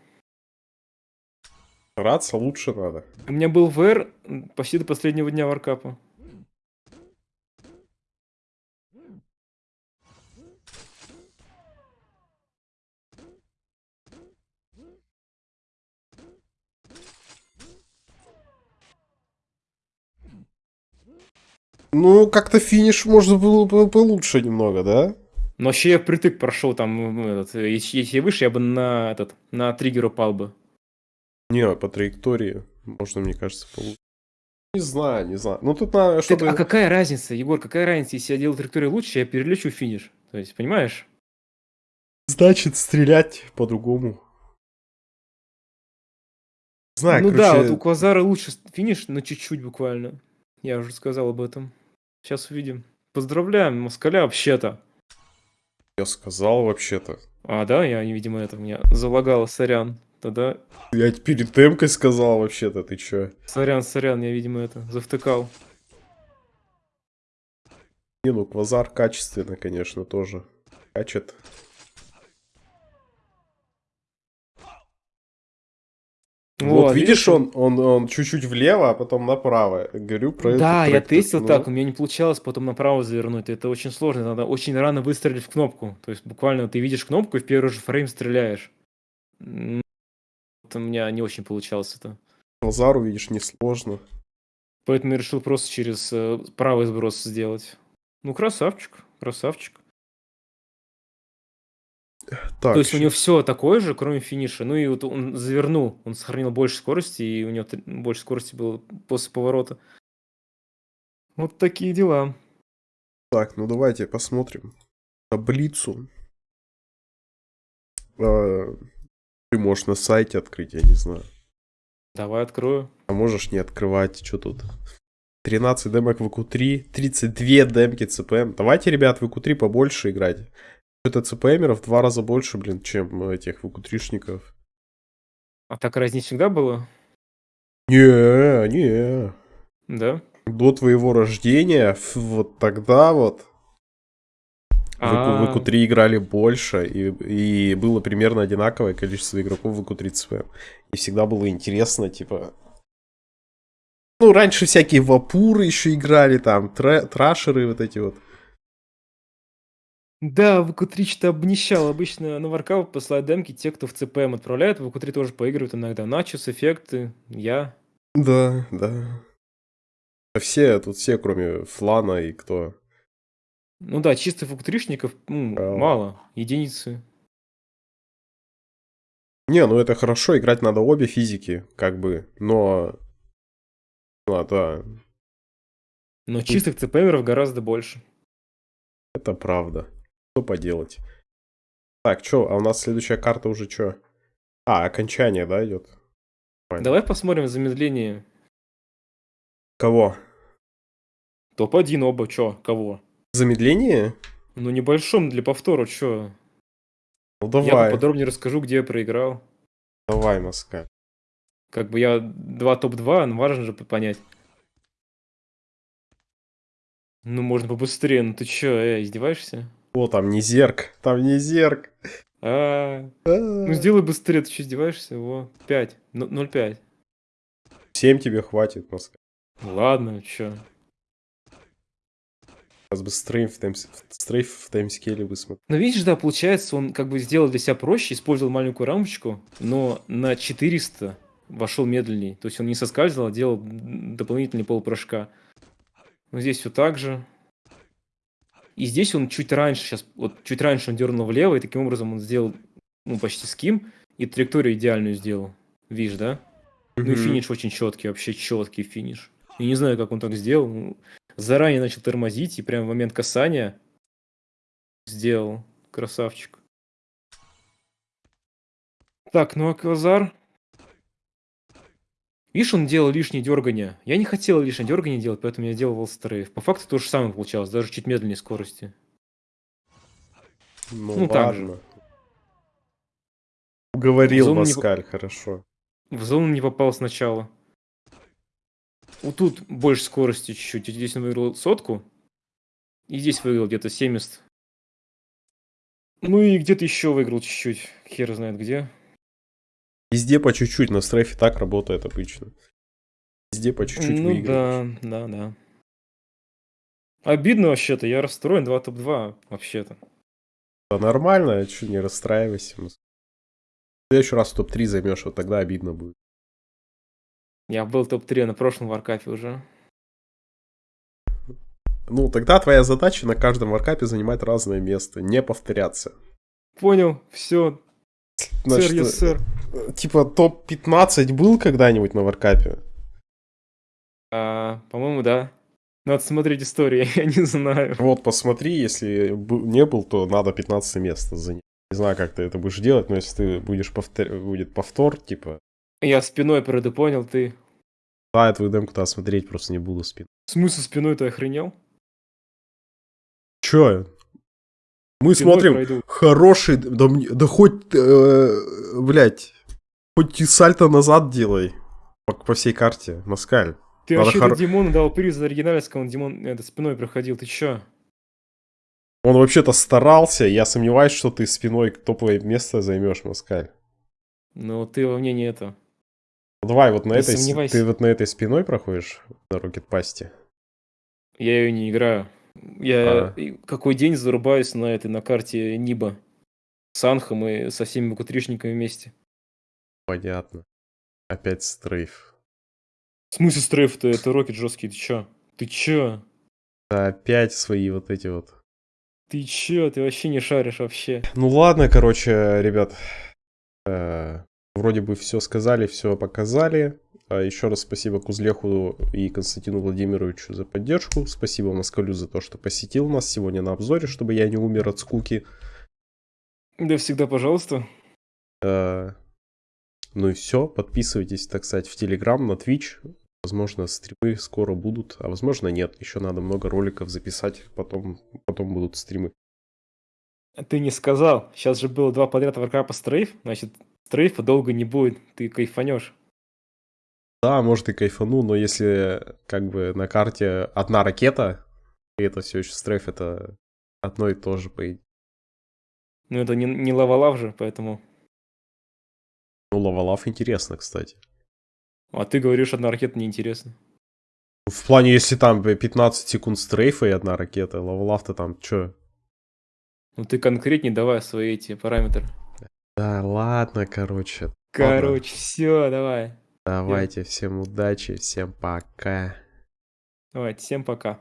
[SPEAKER 1] Раться лучше надо.
[SPEAKER 2] У меня был ВР почти до последнего дня варкапа.
[SPEAKER 1] Ну, как-то финиш можно было бы получше немного, да?
[SPEAKER 2] Но вообще я притык прошел там, м, этот, э, если, если выше, я бы на этот, на триггер упал бы.
[SPEAKER 1] Не, по траектории можно, мне кажется, получше. Не знаю, не знаю. Ну, тут надо,
[SPEAKER 2] Так,
[SPEAKER 1] чтобы...
[SPEAKER 2] а какая разница, Егор, какая разница, если я делаю траекторию лучше, я перелечу финиш. То есть, понимаешь?
[SPEAKER 1] Значит, стрелять по-другому. Знаю,
[SPEAKER 2] ну да,
[SPEAKER 1] короче,
[SPEAKER 2] вот у Квазара лучше финиш, но чуть-чуть буквально. Я уже сказал об этом. Сейчас увидим. Поздравляем, Москаля, вообще-то.
[SPEAKER 1] я сказал вообще-то.
[SPEAKER 2] А, да, я, видимо, это меня залагало, сорян. Тогда,
[SPEAKER 1] Я перед темкой сказал вообще-то, ты чё?
[SPEAKER 2] сорян, сорян, я, видимо, это, завтыкал.
[SPEAKER 1] Не, ну, квазар качественно, конечно, тоже. Качет. Вот, видишь, он, он, он чуть-чуть влево, а потом направо. Говорю про это.
[SPEAKER 2] Да, я тестил
[SPEAKER 1] ну,
[SPEAKER 2] так, у меня не получалось потом направо завернуть. Это очень сложно, надо очень рано выстрелить в кнопку. То есть буквально ты видишь кнопку и в первый же фрейм стреляешь. Вот у меня не очень получалось это.
[SPEAKER 1] Квазару, видишь, несложно.
[SPEAKER 2] Поэтому я решил просто через э, правый сброс сделать. Ну, красавчик, красавчик.
[SPEAKER 1] Так,
[SPEAKER 2] То есть у него все такое же, кроме финиша. Ну и вот он завернул, он сохранил больше скорости, и у него больше скорости было после поворота. Вот такие дела.
[SPEAKER 1] так, ну давайте посмотрим таблицу. А, Ты можешь на сайте открыть, я не знаю.
[SPEAKER 2] Давай открою.
[SPEAKER 1] А можешь не открывать, что тут? 13 демок в ВК-3, 32 демки ЦПМ. Давайте, ребят, в ВК-3 побольше играть. Это ЦПМеров в два раза больше, блин, чем этих ВК-3шников.
[SPEAKER 2] А так разница всегда было?
[SPEAKER 1] Не, не.
[SPEAKER 2] Да?
[SPEAKER 1] До твоего рождения, вот тогда вот, в
[SPEAKER 2] А,
[SPEAKER 1] ВК-3 играли больше, и, и было примерно одинаковое количество игроков в ВК-3 ЦПМ. И всегда было интересно, типа... Ну, раньше всякие вапуры еще играли, там, тра- трашеры вот эти вот.
[SPEAKER 2] Да, ВК-3 что-то обнищал. Обычно на варкаут посылают демки те, кто в ЦПМ отправляет. В ВК-3 тоже поигрывают иногда. Начос, эффекты, я.
[SPEAKER 1] Да, да. Все, тут все, кроме Флана и кто.
[SPEAKER 2] Ну да, чисто ВК-3шников ну,
[SPEAKER 1] А.
[SPEAKER 2] мало. Единицы.
[SPEAKER 1] Не, ну это хорошо, играть надо обе физики, как бы, но... Ну, да,
[SPEAKER 2] Но чистых ЦПМеров гораздо больше.
[SPEAKER 1] это правда. Что поделать? Так, что, а у нас следующая карта уже что? А, окончание, да, идет? Понятно.
[SPEAKER 2] Давай посмотрим замедление.
[SPEAKER 1] Кого?
[SPEAKER 2] Топ-1 оба, чё, кого?
[SPEAKER 1] Замедление?
[SPEAKER 2] Ну, небольшом для повтора, чё?
[SPEAKER 1] Ну
[SPEAKER 2] Я
[SPEAKER 1] давай,
[SPEAKER 2] поподробнее расскажу, где я проиграл.
[SPEAKER 1] давай, Москаль.
[SPEAKER 2] Как бы я два топ-2, но важно же понять. Ну, можно побыстрее, ну ты чё, э, издеваешься?
[SPEAKER 1] О, там не зерк, там не зерк.
[SPEAKER 2] А, ну сделай быстрее, ты что, издеваешься? Во, 5, 0,5.
[SPEAKER 1] 7 тебе хватит, Москаль.
[SPEAKER 2] Ладно, чё.
[SPEAKER 1] Сейчас бы стрейф в, таймс... стрейф в таймскейле бы смотрел.
[SPEAKER 2] Ну, видишь, да, получается, он как бы сделал для себя проще, использовал маленькую рамочку, но на 400 вошел медленней. То есть он не соскальзывал, а делал дополнительный полупрыжка. Ну, здесь все так же. И здесь он чуть раньше, сейчас, вот чуть раньше он дернул влево, и таким образом он сделал, ну, почти ским, и траекторию идеальную сделал. Видишь, да? Ну и финиш очень четкий, вообще четкий финиш. Я не знаю, как он так сделал. ну, Заранее начал тормозить, и прям в момент касания сделал. Красавчик. Так, ну а Квазар... Видишь, он делал лишнее дергание. Я не хотел лишнее дергание делать, поэтому я делал волстрейв. По факту то же самое получалось, даже чуть медленнее скорости.
[SPEAKER 1] Ну,
[SPEAKER 2] Ну, так же.
[SPEAKER 1] Уговорил
[SPEAKER 2] Зону не-
[SPEAKER 1] хорошо.
[SPEAKER 2] В зону не попал сначала. Вот тут больше скорости чуть-чуть. Здесь он выиграл сотку. И здесь выиграл где-то 70. Ну и где-то еще выиграл чуть-чуть. Хер знает где.
[SPEAKER 1] Везде по чуть-чуть, на стрейфе так работает обычно. Везде по чуть-чуть
[SPEAKER 2] ну
[SPEAKER 1] выигрываешь.
[SPEAKER 2] да, да, да. Обидно вообще-то. Я расстроен 2 топ-2 вообще-то.
[SPEAKER 1] Да нормально, чуть не расстраивайся. В следующий раз в топ-3 займешь, вот тогда обидно будет.
[SPEAKER 2] Я был топ-3 на прошлом варкапе уже.
[SPEAKER 1] Ну, тогда твоя задача на каждом варкапе занимать разное место, не повторяться.
[SPEAKER 2] Понял, все.
[SPEAKER 1] Значит,
[SPEAKER 2] Сэр, yes, сэр.
[SPEAKER 1] Типа топ-15 был когда-нибудь на варкапе?
[SPEAKER 2] А, по-моему, да. Надо смотреть истории, я не знаю.
[SPEAKER 1] Вот, посмотри, если не был, то надо 15 место занять. Не знаю, как ты это будешь делать, но если ты будешь повтор... будет повтор, типа,
[SPEAKER 2] Я спиной правда понял, ты.
[SPEAKER 1] да, я твою демку-то смотреть просто не буду спин.
[SPEAKER 2] В смысле спиной ты охренел?
[SPEAKER 1] Чё? Мы
[SPEAKER 2] Спиной
[SPEAKER 1] смотрим
[SPEAKER 2] пройду.
[SPEAKER 1] хороший, да, да хоть, э, блядь, хоть и сальто назад делай по, по всей карте, Москаль.
[SPEAKER 2] Ты
[SPEAKER 1] Надо
[SPEAKER 2] вообще-то
[SPEAKER 1] хор-
[SPEAKER 2] Димону дал приз за оригинальность, когда он Димон это, спиной проходил. Ты чё?
[SPEAKER 1] Он вообще-то старался, я сомневаюсь, что ты спиной топовое место займешь, Москаль.
[SPEAKER 2] Ну, ты во мне не это.
[SPEAKER 1] Ну, Давай, вот на
[SPEAKER 2] Не
[SPEAKER 1] этой,
[SPEAKER 2] сомневайся.
[SPEAKER 1] ты вот на этой спиной проходишь на Рокет Пасте?
[SPEAKER 2] Я ее не играю. Я
[SPEAKER 1] А.
[SPEAKER 2] какой день зарубаюсь на этой, на карте Ниба. С Анхом и со всеми букутришниками вместе.
[SPEAKER 1] Понятно. Опять стрейф.
[SPEAKER 2] В смысле стрейф-то? Это рокет жесткий, ты чё? Ты чё?
[SPEAKER 1] Опять свои вот эти вот
[SPEAKER 2] Ты чё? Ты вообще не шаришь вообще.
[SPEAKER 1] Ну ладно, короче, ребят. э, Вроде бы все сказали, все показали. А Еще раз спасибо Кузлеху и Константину Владимировичу за поддержку. Спасибо Москалю за то, что посетил нас сегодня на обзоре, чтобы я не умер от скуки.
[SPEAKER 2] Да всегда пожалуйста.
[SPEAKER 1] Э, Ну и все. Подписывайтесь, так сказать, в Телеграм, на Twitch. Возможно, стримы скоро будут, а возможно нет. Еще надо много роликов записать, потом, потом будут стримы.
[SPEAKER 2] А Ты не сказал. Сейчас же было два подряд Warcraft стрейф. Значит, стрейфа долго не будет. Ты кайфанешь.
[SPEAKER 1] Да, может и кайфану, но если как бы на карте одна ракета, и это все еще стрейф, это одно и то же, по идее.
[SPEAKER 2] Ну это не, не лавалав же, поэтому...
[SPEAKER 1] Ну, лавалав интересно, кстати.
[SPEAKER 2] А ты говоришь, одна ракета неинтересна.
[SPEAKER 1] В плане, если там 15 секунд стрейфа и одна ракета, лавалав-то там чё?
[SPEAKER 2] Ну ты конкретнее давай свои эти параметры.
[SPEAKER 1] Да ладно, короче.
[SPEAKER 2] Короче, все, давай.
[SPEAKER 1] Давайте, всем удачи, всем пока.
[SPEAKER 2] Давайте, всем пока.